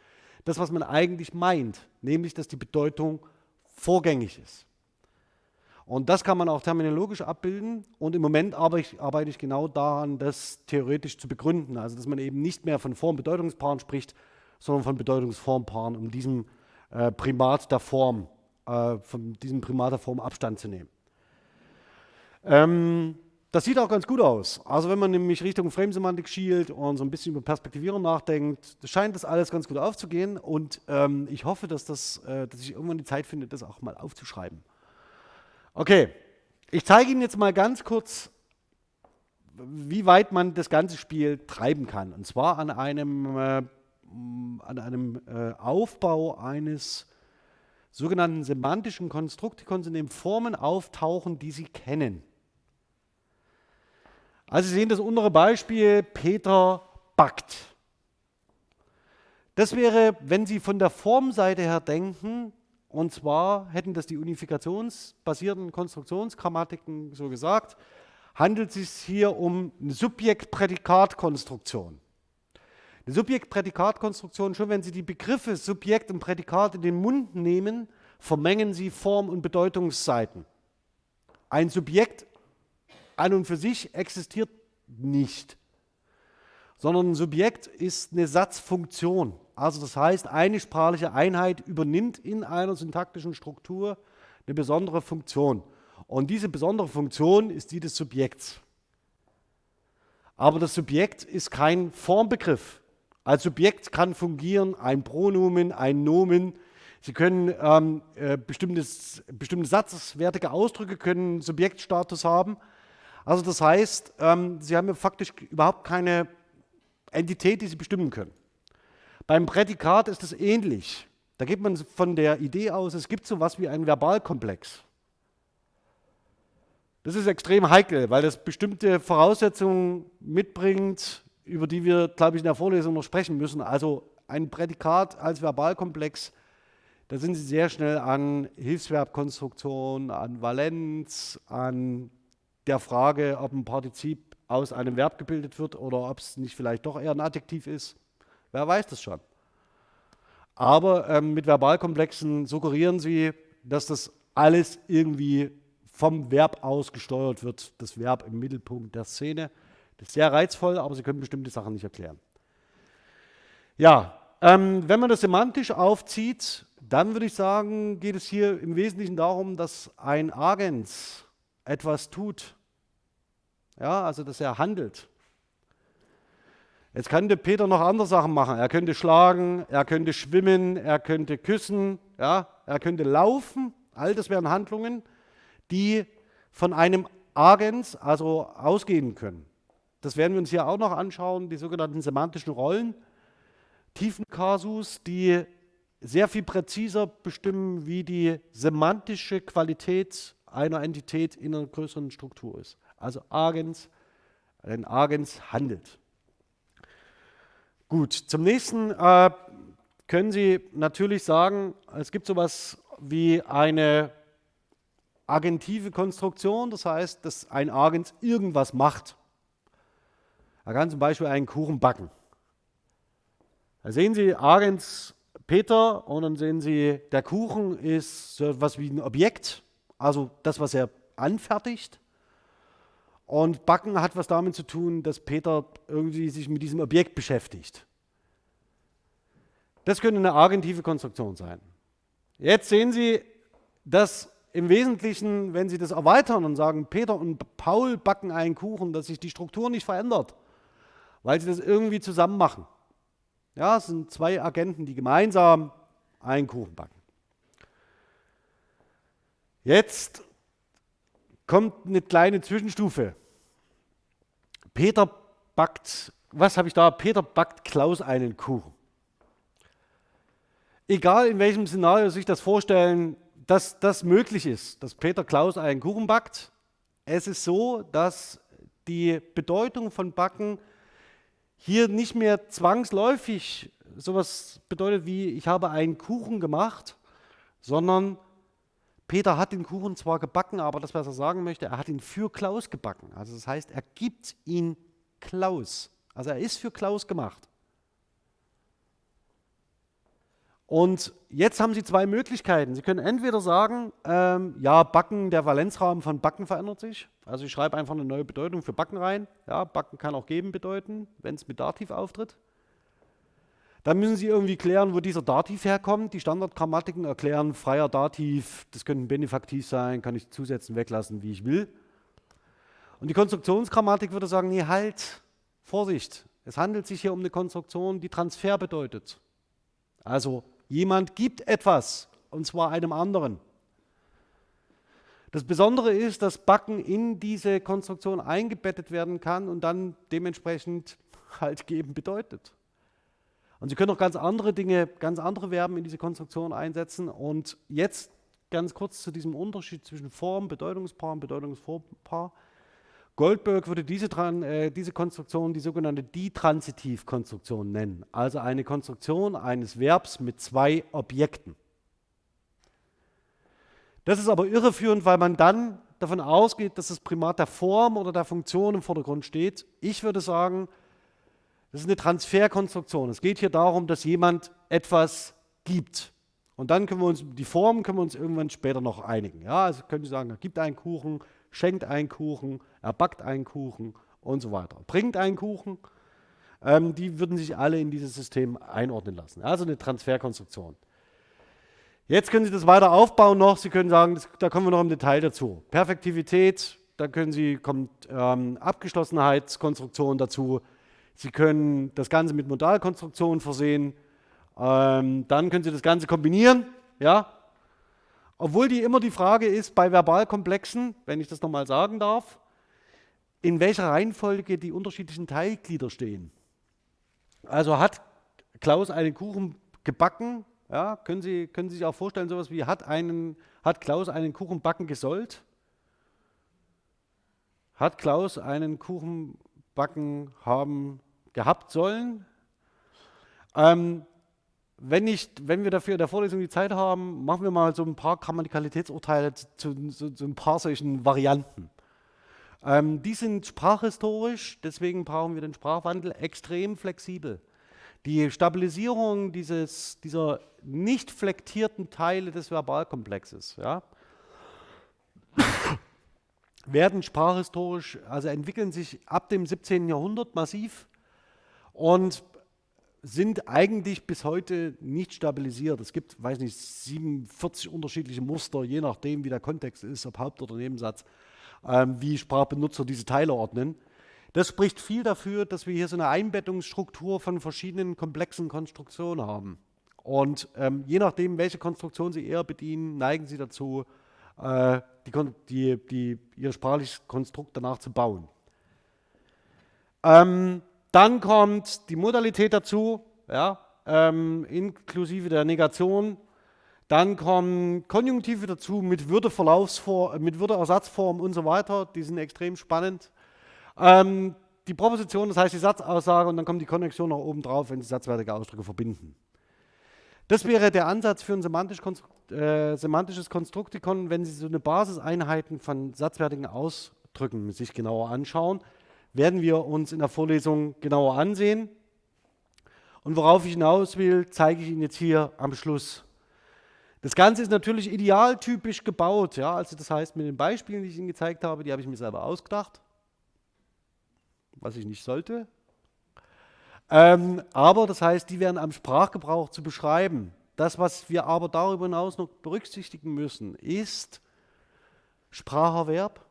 Das, was man eigentlich meint, nämlich, dass die Bedeutung vorgängig ist. Und das kann man auch terminologisch abbilden. Und im Moment arbeite ich, arbeite ich genau daran, das theoretisch zu begründen. Also, dass man eben nicht mehr von Form-Bedeutungspaaren spricht, sondern von Bedeutungsformpaaren, um diesem äh, Primat der Form, äh, von diesem Primat der Form Abstand zu nehmen. Ähm, das sieht auch ganz gut aus. Also wenn man nämlich Richtung Framesemantik schielt und so ein bisschen über Perspektivierung nachdenkt, scheint das alles ganz gut aufzugehen. Und ähm, ich hoffe, dass, das, äh, dass ich irgendwann die Zeit finde, das auch mal aufzuschreiben. Okay, ich zeige Ihnen jetzt mal ganz kurz, wie weit man das ganze Spiel treiben kann. Und zwar an einem, äh, an einem äh, Aufbau eines sogenannten semantischen Konstruktikons, in dem Formen auftauchen, die Sie kennen. Also Sie sehen das untere Beispiel, Peter backt. Das wäre, wenn Sie von der Formseite her denken, und zwar hätten das die unifikationsbasierten Konstruktionsgrammatiken so gesagt, handelt es sich hier um eine Subjekt-Prädikat-Konstruktion. Eine Subjekt-Prädikat-Konstruktion, schon wenn Sie die Begriffe Subjekt und Prädikat in den Mund nehmen, vermengen Sie Form- und Bedeutungsseiten. Ein Subjekt an und für sich existiert nicht, sondern ein Subjekt ist eine Satzfunktion. Also das heißt, eine sprachliche Einheit übernimmt in einer syntaktischen Struktur eine besondere Funktion. Und diese besondere Funktion ist die des Subjekts. Aber das Subjekt ist kein Formbegriff. Als Subjekt kann fungieren ein Pronomen, ein Nomen. Sie können ähm, äh, bestimmte satzwertige Ausdrücke können Subjektstatus haben, also das heißt, ähm, Sie haben ja faktisch überhaupt keine Entität, die Sie bestimmen können. Beim Prädikat ist es ähnlich. Da geht man von der Idee aus, es gibt so etwas wie einen Verbalkomplex. Das ist extrem heikel, weil das bestimmte Voraussetzungen mitbringt, über die wir, glaube ich, in der Vorlesung noch sprechen müssen. Also ein Prädikat als Verbalkomplex, da sind Sie sehr schnell an Hilfsverbkonstruktion, an Valenz, an der Frage, ob ein Partizip aus einem Verb gebildet wird oder ob es nicht vielleicht doch eher ein Adjektiv ist. Wer weiß das schon. Aber ähm, mit Verbalkomplexen suggerieren sie, dass das alles irgendwie vom Verb aus gesteuert wird, das Verb im Mittelpunkt der Szene. Das ist sehr reizvoll, aber sie können bestimmte Sachen nicht erklären. Ja, ähm, wenn man das semantisch aufzieht, dann würde ich sagen, geht es hier im Wesentlichen darum, dass ein Agens etwas tut, ja, also dass er handelt. Jetzt könnte Peter noch andere Sachen machen. Er könnte schlagen, er könnte schwimmen, er könnte küssen, ja, er könnte laufen. All das wären Handlungen, die von einem Agens, also ausgehen können. Das werden wir uns hier auch noch anschauen, die sogenannten semantischen Rollen, Tiefenkasus, die sehr viel präziser bestimmen, wie die semantische Qualität einer Entität in einer größeren Struktur ist also Agens, ein Agens handelt. Gut, zum nächsten äh, können Sie natürlich sagen, es gibt sowas wie eine agentive Konstruktion, das heißt, dass ein Agens irgendwas macht. Er kann zum Beispiel einen Kuchen backen. Da sehen Sie Agens Peter und dann sehen Sie, der Kuchen ist so etwas wie ein Objekt, also das, was er anfertigt. Und Backen hat was damit zu tun, dass Peter irgendwie sich mit diesem Objekt beschäftigt. Das könnte eine agentive Konstruktion sein. Jetzt sehen Sie, dass im Wesentlichen, wenn Sie das erweitern und sagen, Peter und Paul backen einen Kuchen, dass sich die Struktur nicht verändert, weil sie das irgendwie zusammen machen. Ja, es sind zwei Agenten, die gemeinsam einen Kuchen backen. Jetzt kommt eine kleine Zwischenstufe. Peter backt, was habe ich da? Peter backt Klaus einen Kuchen. Egal in welchem Szenario sich das vorstellen, dass das möglich ist, dass Peter Klaus einen Kuchen backt, es ist so, dass die Bedeutung von Backen hier nicht mehr zwangsläufig sowas bedeutet wie, ich habe einen Kuchen gemacht, sondern Peter hat den Kuchen zwar gebacken, aber das, was er sagen möchte, er hat ihn für Klaus gebacken. Also das heißt, er gibt ihn Klaus. Also er ist für Klaus gemacht. Und jetzt haben Sie zwei Möglichkeiten. Sie können entweder sagen, ähm, ja, Backen, der Valenzrahmen von Backen verändert sich. Also ich schreibe einfach eine neue Bedeutung für Backen rein. Ja, Backen kann auch geben bedeuten, wenn es mit Dativ auftritt. Dann müssen Sie irgendwie klären, wo dieser Dativ herkommt. Die Standardgrammatiken erklären freier Dativ, das könnte ein Benefaktiv sein, kann ich zusetzen, weglassen, wie ich will. Und die Konstruktionsgrammatik würde sagen, nee, halt, Vorsicht, es handelt sich hier um eine Konstruktion, die Transfer bedeutet. Also jemand gibt etwas, und zwar einem anderen. Das Besondere ist, dass Backen in diese Konstruktion eingebettet werden kann und dann dementsprechend halt geben bedeutet. Und Sie können auch ganz andere Dinge, ganz andere Verben in diese Konstruktion einsetzen. Und jetzt ganz kurz zu diesem Unterschied zwischen Form, Bedeutungspaar und Bedeutungsvorpaar. Goldberg würde diese, äh, diese Konstruktion die sogenannte Ditransitivkonstruktion nennen, also eine Konstruktion eines Verbs mit zwei Objekten. Das ist aber irreführend, weil man dann davon ausgeht, dass das Primat der Form oder der Funktion im Vordergrund steht. Ich würde sagen, das ist eine Transferkonstruktion. Es geht hier darum, dass jemand etwas gibt. Und dann können wir uns, die Form können wir uns irgendwann später noch einigen. Ja, also können Sie sagen, er gibt einen Kuchen, schenkt einen Kuchen, er backt einen Kuchen und so weiter. Bringt einen Kuchen. Ähm, die würden sich alle in dieses System einordnen lassen. Also eine Transferkonstruktion. Jetzt können Sie das weiter aufbauen noch. Sie können sagen, das, da kommen wir noch im Detail dazu. Perfektivität, da können Sie, kommt ähm, Abgeschlossenheitskonstruktion dazu. Sie können das Ganze mit Modalkonstruktionen versehen. Ähm, dann können Sie das Ganze kombinieren. Ja, obwohl die immer die Frage ist, bei Verbalkomplexen, wenn ich das nochmal sagen darf, in welcher Reihenfolge die unterschiedlichen Teilglieder stehen. Also hat Klaus einen Kuchen gebacken, ja, können, Sie, können Sie sich auch vorstellen, sowas wie hat, einen, hat Klaus einen Kuchen backen gesollt? Hat Klaus einen Kuchen backen haben gehabt sollen? Ähm, wenn, nicht, wenn wir dafür in der Vorlesung die Zeit haben, machen wir mal so ein paar Grammatikalitätsurteile zu, zu, zu ein paar solchen Varianten. Ähm, die sind sprachhistorisch, deswegen brauchen wir den Sprachwandel extrem flexibel. Die Stabilisierung dieses, dieser nicht flektierten Teile des Verbalkomplexes ja, werden sprachhistorisch, also entwickeln sich ab dem 17. Jahrhundert massiv und sind eigentlich bis heute nicht stabilisiert. Es gibt, weiß nicht, 47 unterschiedliche Muster, je nachdem, wie der Kontext ist, ob Haupt- oder Nebensatz, ähm, wie Sprachbenutzer diese Teile ordnen. Das spricht viel dafür, dass wir hier so eine Einbettungsstruktur von verschiedenen komplexen Konstruktionen haben. Und ähm, je nachdem, welche Konstruktion Sie eher bedienen, neigen Sie dazu, äh, die, die, Ihr sprachliches Konstrukt danach zu bauen. Ähm, dann kommt die Modalität dazu, ja, ähm, inklusive der Negation. Dann kommen Konjunktive dazu mit, Würdeverlaufsform, mit Würdeersatzform und so weiter. Die sind extrem spannend. Ähm, die Proposition, das heißt die Satzaussage und dann kommt die Konnexion noch oben drauf, wenn Sie satzwertige Ausdrücke verbinden. Das wäre der Ansatz für ein semantisch Konstrukt, äh, semantisches Konstruktikon, wenn Sie so eine Basiseinheiten von satzwertigen Ausdrücken sich genauer anschauen werden wir uns in der Vorlesung genauer ansehen. Und worauf ich hinaus will, zeige ich Ihnen jetzt hier am Schluss. Das Ganze ist natürlich idealtypisch gebaut. Ja? Also das heißt, mit den Beispielen, die ich Ihnen gezeigt habe, die habe ich mir selber ausgedacht, was ich nicht sollte. Ähm, aber das heißt, die werden am Sprachgebrauch zu beschreiben. Das, was wir aber darüber hinaus noch berücksichtigen müssen, ist Spracherwerb,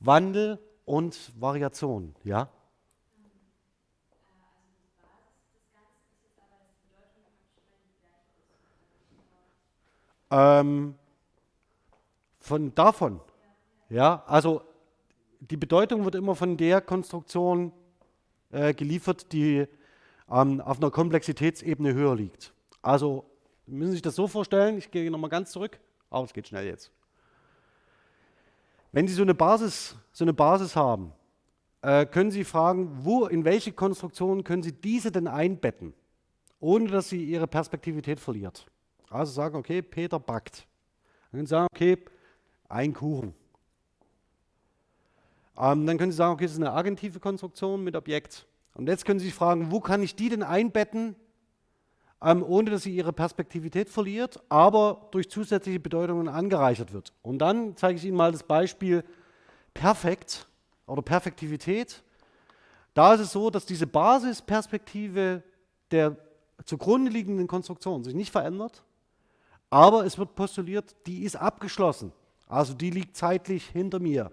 Wandel und Variation, ja? Ähm, von davon, ja, also die Bedeutung wird immer von der Konstruktion äh, geliefert, die ähm, auf einer Komplexitätsebene höher liegt. Also müssen Sie sich das so vorstellen, ich gehe nochmal ganz zurück, aber es geht schnell jetzt. Wenn Sie so eine Basis, so eine Basis haben, äh, können Sie fragen, wo, in welche Konstruktion können Sie diese denn einbetten, ohne dass sie ihre Perspektivität verliert. Also sagen, okay, Peter backt. Dann können Sie sagen, okay, ein Kuchen. Ähm, dann können Sie sagen, okay, das ist eine agentive Konstruktion mit Objekt. Und jetzt können Sie sich fragen, wo kann ich die denn einbetten, ähm, ohne dass sie ihre Perspektivität verliert, aber durch zusätzliche Bedeutungen angereichert wird. Und dann zeige ich Ihnen mal das Beispiel Perfekt oder Perfektivität. Da ist es so, dass diese Basisperspektive der zugrunde liegenden Konstruktion sich nicht verändert, aber es wird postuliert, die ist abgeschlossen. Also die liegt zeitlich hinter mir.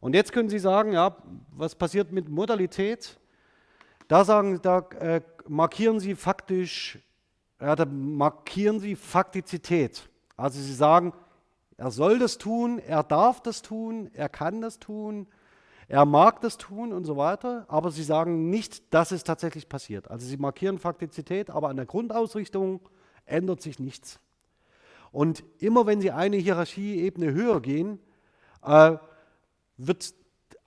Und jetzt können Sie sagen, ja, was passiert mit Modalität? Da sagen, da äh, markieren Sie faktisch, ja, da markieren Sie Faktizität. Also Sie sagen, er soll das tun, er darf das tun, er kann das tun, er mag das tun und so weiter, aber sie sagen nicht, dass es tatsächlich passiert. Also sie markieren Faktizität, aber an der Grundausrichtung ändert sich nichts. Und immer wenn sie eine Hierarchieebene höher gehen, äh, wird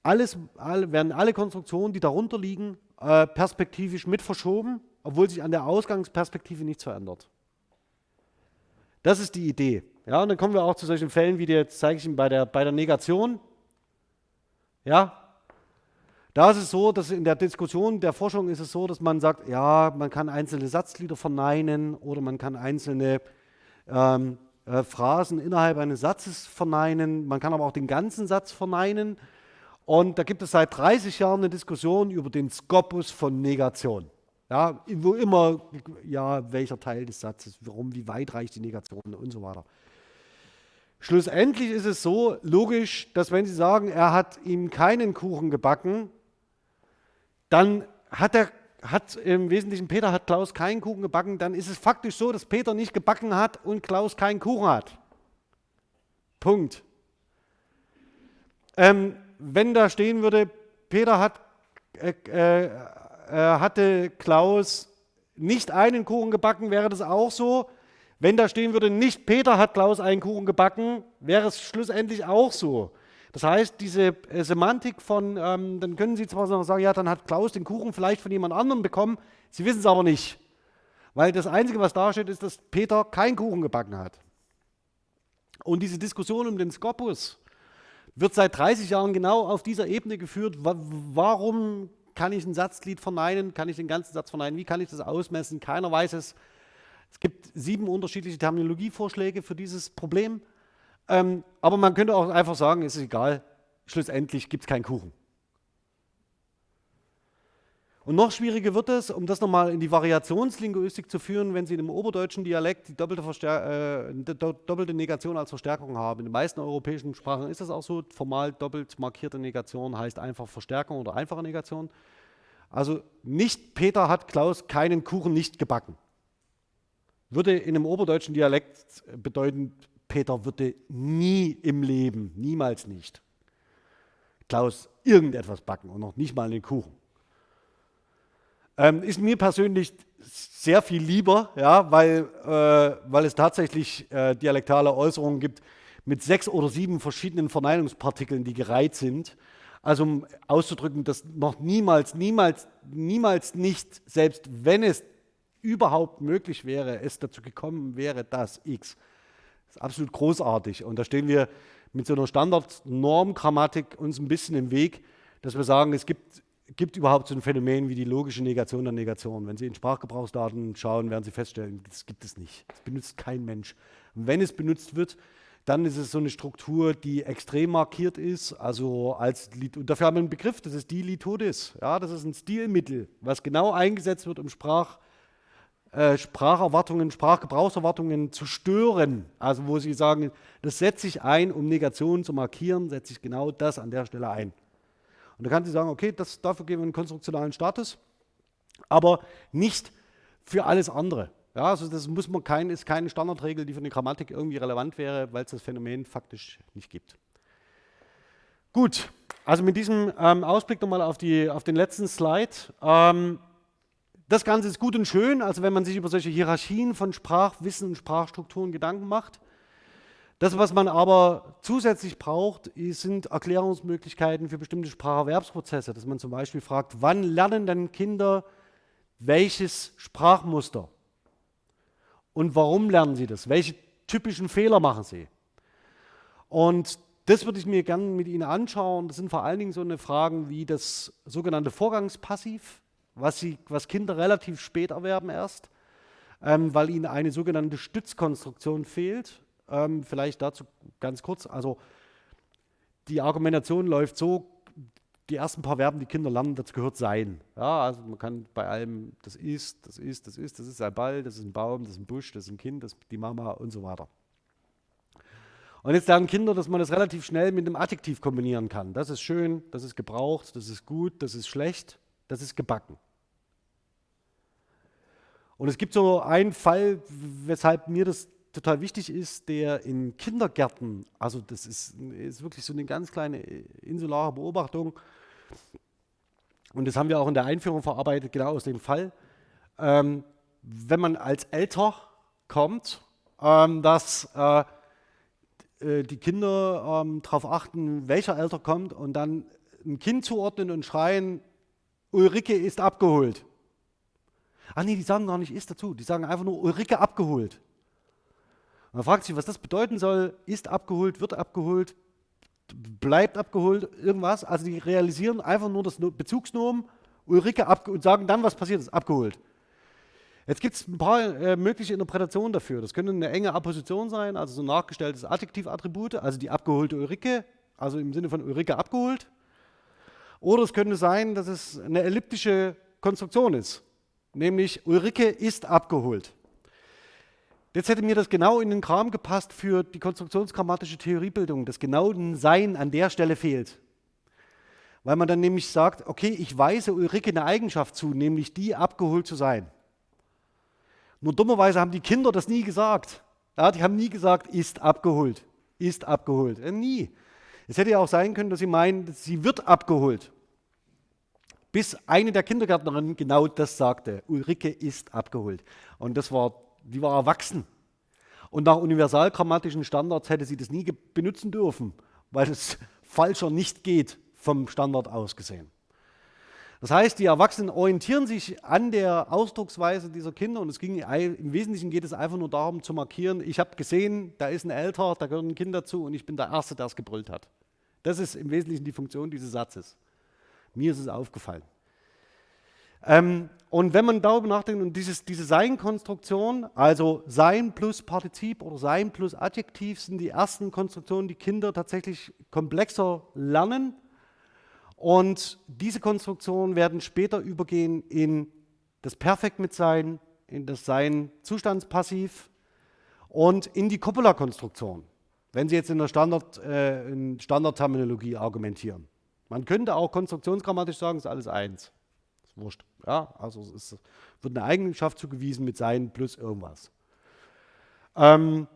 alles, alle, werden alle Konstruktionen, die darunter liegen, äh, perspektivisch mit verschoben, obwohl sich an der Ausgangsperspektive nichts verändert. Das ist die Idee. Ja, und dann kommen wir auch zu solchen Fällen, wie die jetzt zeige ich Ihnen bei der, bei der Negation. Ja, da ist es so, dass in der Diskussion der Forschung ist es so, dass man sagt, ja, man kann einzelne Satzglieder verneinen oder man kann einzelne ähm, äh, Phrasen innerhalb eines Satzes verneinen. Man kann aber auch den ganzen Satz verneinen. Und da gibt es seit 30 Jahren eine Diskussion über den Skopus von Negation. Ja, wo immer, ja, welcher Teil des Satzes, warum, wie weit reicht die Negation und so weiter. Schlussendlich ist es so logisch, dass wenn Sie sagen, er hat ihm keinen Kuchen gebacken, dann hat er hat im Wesentlichen Peter hat Klaus keinen Kuchen gebacken, dann ist es faktisch so, dass Peter nicht gebacken hat und Klaus keinen Kuchen hat. Punkt. Ähm, wenn da stehen würde, Peter hat, äh, äh, hatte Klaus nicht einen Kuchen gebacken, wäre das auch so. Wenn da stehen würde, nicht Peter hat Klaus einen Kuchen gebacken, wäre es schlussendlich auch so. Das heißt, diese äh, Semantik von, ähm, dann können Sie zwar sagen, ja, dann hat Klaus den Kuchen vielleicht von jemand anderem bekommen, Sie wissen es aber nicht. Weil das Einzige, was da steht, ist, dass Peter keinen Kuchen gebacken hat. Und diese Diskussion um den Skopus wird seit 30 Jahren genau auf dieser Ebene geführt. Warum kann ich ein Satzglied verneinen? Kann ich den ganzen Satz verneinen? Wie kann ich das ausmessen? Keiner weiß es. Es gibt sieben unterschiedliche Terminologievorschläge für dieses Problem. Ähm, aber man könnte auch einfach sagen, es ist egal, schlussendlich gibt es keinen Kuchen. Und noch schwieriger wird es, um das nochmal in die Variationslinguistik zu führen, wenn Sie in einem oberdeutschen Dialekt die doppelte, äh, doppelte, Negation als Verstärkung haben. In den meisten europäischen Sprachen ist das auch so. Formal doppelt markierte Negation heißt einfach Verstärkung oder einfache Negation. Also nicht Peter hat Klaus keinen Kuchen nicht gebacken würde in einem oberdeutschen Dialekt bedeuten, Peter würde nie im Leben, niemals nicht, Klaus irgendetwas backen und noch nicht mal einen Kuchen. Ähm, ist mir persönlich sehr viel lieber, ja, weil, äh, weil es tatsächlich äh, dialektale Äußerungen gibt mit sechs oder sieben verschiedenen Verneinungspartikeln, die gereiht sind. Also um auszudrücken, dass noch niemals, niemals, niemals nicht, selbst wenn es überhaupt möglich wäre, es dazu gekommen wäre, dass X. Das ist absolut großartig. Und da stehen wir mit so einer Standardnormgrammatik uns ein bisschen im Weg, dass wir sagen, es gibt, gibt überhaupt so ein Phänomen wie die logische Negation der Negation. Wenn Sie in Sprachgebrauchsdaten schauen, werden Sie feststellen, das gibt es nicht. Das benutzt kein Mensch. Und wenn es benutzt wird, dann ist es so eine Struktur, die extrem markiert ist. Also als und dafür haben wir einen Begriff, das ist die Lithodis. Ja, das ist ein Stilmittel, was genau eingesetzt wird, um Sprach äh, Spracherwartungen, Sprachgebrauchserwartungen zu stören. Also wo Sie sagen, das setze ich ein, um Negationen zu markieren, setze ich genau das an der Stelle ein. Und da kann Sie sagen, okay, das, dafür geben wir einen konstruktionalen Status, aber nicht für alles andere. Ja, also das muss man kein, ist keine Standardregel, die für eine Grammatik irgendwie relevant wäre, weil es das Phänomen faktisch nicht gibt. Gut, also mit diesem ähm, Ausblick nochmal auf, auf den letzten Slide. Ähm, das Ganze ist gut und schön, also wenn man sich über solche Hierarchien von Sprachwissen und Sprachstrukturen Gedanken macht. Das, was man aber zusätzlich braucht, sind Erklärungsmöglichkeiten für bestimmte Spracherwerbsprozesse, dass man zum Beispiel fragt, wann lernen denn Kinder welches Sprachmuster? Und warum lernen sie das? Welche typischen Fehler machen sie? Und das würde ich mir gerne mit Ihnen anschauen. Das sind vor allen Dingen so eine Fragen wie das sogenannte Vorgangspassiv was, sie, was Kinder relativ spät erwerben erst, ähm, weil ihnen eine sogenannte Stützkonstruktion fehlt. Ähm, vielleicht dazu ganz kurz. Also die Argumentation läuft so, die ersten paar Verben, die Kinder lernen, dazu gehört sein. Ja, also man kann bei allem, das ist, das ist, das ist, das ist ein Ball, das ist ein Baum, das ist ein Busch, das ist ein Kind, das ist die Mama und so weiter. Und jetzt lernen Kinder, dass man das relativ schnell mit einem Adjektiv kombinieren kann. Das ist schön, das ist gebraucht, das ist gut, das ist schlecht, das ist gebacken. Und es gibt so einen Fall, weshalb mir das total wichtig ist, der in Kindergärten, also das ist, ist wirklich so eine ganz kleine insulare Beobachtung, und das haben wir auch in der Einführung verarbeitet, genau aus dem Fall, ähm, wenn man als Elter kommt, ähm, dass äh, äh, die Kinder ähm, darauf achten, welcher Elter kommt und dann ein Kind zuordnen und schreien, Ulrike ist abgeholt. Ach nee, die sagen gar nicht ist dazu, die sagen einfach nur Ulrike abgeholt. Man fragt sich, was das bedeuten soll, ist abgeholt, wird abgeholt, bleibt abgeholt, irgendwas. Also die realisieren einfach nur das Bezugsnomen, Ulrike und sagen dann, was passiert ist, abgeholt. Jetzt gibt es ein paar äh, mögliche Interpretationen dafür. Das könnte eine enge Apposition sein, also so ein nachgestelltes Adjektivattribut, also die abgeholte Ulrike, also im Sinne von Ulrike abgeholt. Oder es könnte sein, dass es eine elliptische Konstruktion ist, nämlich Ulrike ist abgeholt. Jetzt hätte mir das genau in den Kram gepasst für die konstruktionsgrammatische Theoriebildung, dass genau ein Sein an der Stelle fehlt. Weil man dann nämlich sagt, okay, ich weise Ulrike eine Eigenschaft zu, nämlich die abgeholt zu sein. Nur dummerweise haben die Kinder das nie gesagt. Ja, die haben nie gesagt, ist abgeholt, ist abgeholt. Äh, nie. Es hätte ja auch sein können, dass sie meinen, sie wird abgeholt. Bis eine der Kindergärtnerinnen genau das sagte. Ulrike ist abgeholt. Und das war, die war erwachsen. Und nach universalgrammatischen Standards hätte sie das nie benutzen dürfen, weil es falscher nicht geht, vom Standard aus gesehen. Das heißt, die Erwachsenen orientieren sich an der Ausdrucksweise dieser Kinder und es ging, im Wesentlichen geht es einfach nur darum zu markieren, ich habe gesehen, da ist ein Älter, da gehört ein Kind dazu und ich bin der Erste, der es gebrüllt hat. Das ist im Wesentlichen die Funktion dieses Satzes. Mir ist es aufgefallen. Ähm, und wenn man darüber nachdenkt, und dieses, diese Sein-Konstruktion, also Sein plus Partizip oder Sein plus Adjektiv, sind die ersten Konstruktionen, die Kinder tatsächlich komplexer lernen und diese Konstruktionen werden später übergehen in das Perfekt mit Sein, in das Sein Zustandspassiv und in die Coppola-Konstruktion, wenn Sie jetzt in der Standard, äh, in Standardterminologie argumentieren. Man könnte auch konstruktionsgrammatisch sagen, es ist alles eins. Wurscht. Ja, also es ist, wird eine Eigenschaft zugewiesen mit Sein plus irgendwas. Ähm,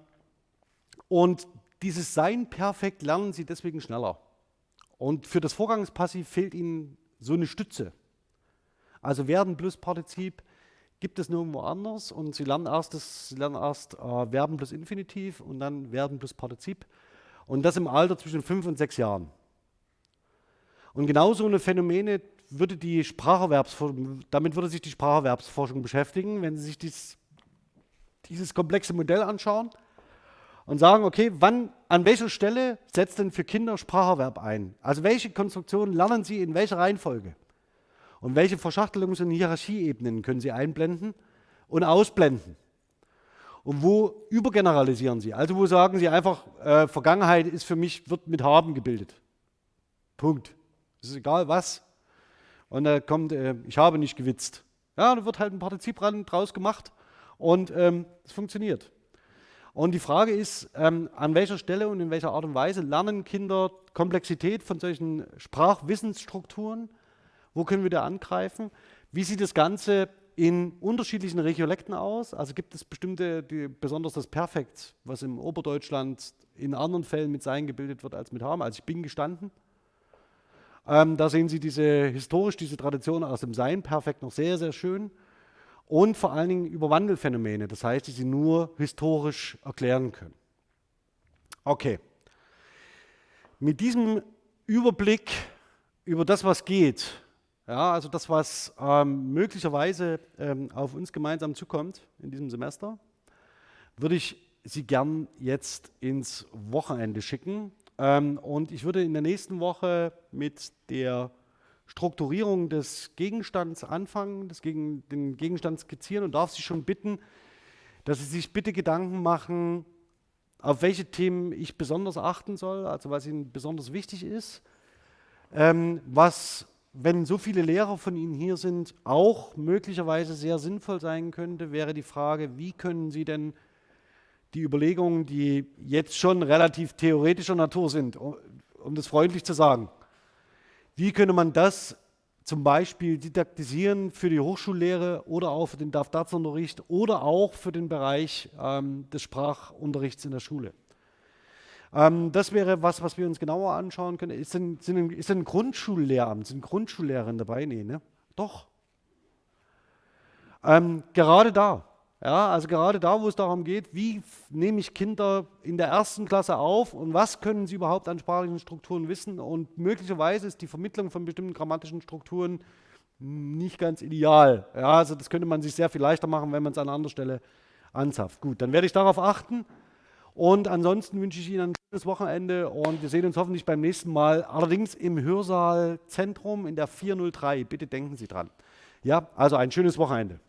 und dieses Sein perfekt lernen Sie deswegen schneller. Und für das Vorgangspassiv fehlt Ihnen so eine Stütze. Also werden plus Partizip gibt es nirgendwo anders und Sie lernen erst, das, Sie lernen erst äh, Verben plus Infinitiv und dann werden plus Partizip und das im Alter zwischen fünf und sechs Jahren. Und genau so eine Phänomene würde die Spracherwerbsforschung, damit würde sich die Spracherwerbsforschung beschäftigen, wenn Sie sich dies, dieses komplexe Modell anschauen und sagen, okay, wann, an welcher Stelle setzt denn für Kinder Spracherwerb ein? Also welche Konstruktionen lernen sie in welcher Reihenfolge? Und welche Verschachtelungs- und Hierarchieebenen können sie einblenden und ausblenden? Und wo übergeneralisieren sie? Also wo sagen sie einfach, äh, Vergangenheit ist für mich, wird mit haben gebildet. Punkt. Es ist egal was. Und da kommt, äh, ich habe nicht gewitzt. Ja, da wird halt ein Partizip draus gemacht und ähm, es funktioniert. Und die Frage ist, ähm, an welcher Stelle und in welcher Art und Weise lernen Kinder Komplexität von solchen Sprachwissensstrukturen? Wo können wir da angreifen? Wie sieht das Ganze in unterschiedlichen Regiolekten aus? Also gibt es bestimmte, die, besonders das Perfekt, was im Oberdeutschland in anderen Fällen mit Sein gebildet wird als mit Haben. Also ich bin gestanden. Ähm, da sehen Sie diese historisch diese Tradition aus dem Sein Perfekt noch sehr, sehr schön und vor allen Dingen über Wandelphänomene, das heißt, die sie nur historisch erklären können. Okay. Mit diesem Überblick über das, was geht, ja, also das, was ähm, möglicherweise ähm, auf uns gemeinsam zukommt in diesem Semester, würde ich Sie gern jetzt ins Wochenende schicken. Ähm, und ich würde in der nächsten Woche mit der Strukturierung des Gegenstands anfangen, das gegen, den Gegenstand skizzieren und darf Sie schon bitten, dass Sie sich bitte Gedanken machen, auf welche Themen ich besonders achten soll, also was Ihnen besonders wichtig ist, ähm, was, wenn so viele Lehrer von Ihnen hier sind, auch möglicherweise sehr sinnvoll sein könnte, wäre die Frage, wie können Sie denn die Überlegungen, die jetzt schon relativ theoretischer Natur sind, um, das freundlich zu sagen. Wie könnte man das zum Beispiel didaktisieren für die Hochschullehre oder auch für den DAF-DATS-Unterricht oder auch für den Bereich ähm, des Sprachunterrichts in der Schule? Ähm, das wäre was, was wir uns genauer anschauen können. Ist denn, sind, ist denn ein Grundschullehramt, sind Grundschullehrerinnen dabei? Nee, ne? Doch. Ähm, gerade da, ja, also gerade da, wo es darum geht, wie nehme ich Kinder in der ersten Klasse auf und was können sie überhaupt an sprachlichen Strukturen wissen und möglicherweise ist die Vermittlung von bestimmten grammatischen Strukturen nicht ganz ideal. Ja, also das könnte man sich sehr viel leichter machen, wenn man es an anderer Stelle anzapft. Gut, dann werde ich darauf achten und ansonsten wünsche ich Ihnen ein schönes Wochenende und wir sehen uns hoffentlich beim nächsten Mal, allerdings im Hörsaal Zentrum in der 403. Bitte denken Sie dran. Ja, also ein schönes Wochenende.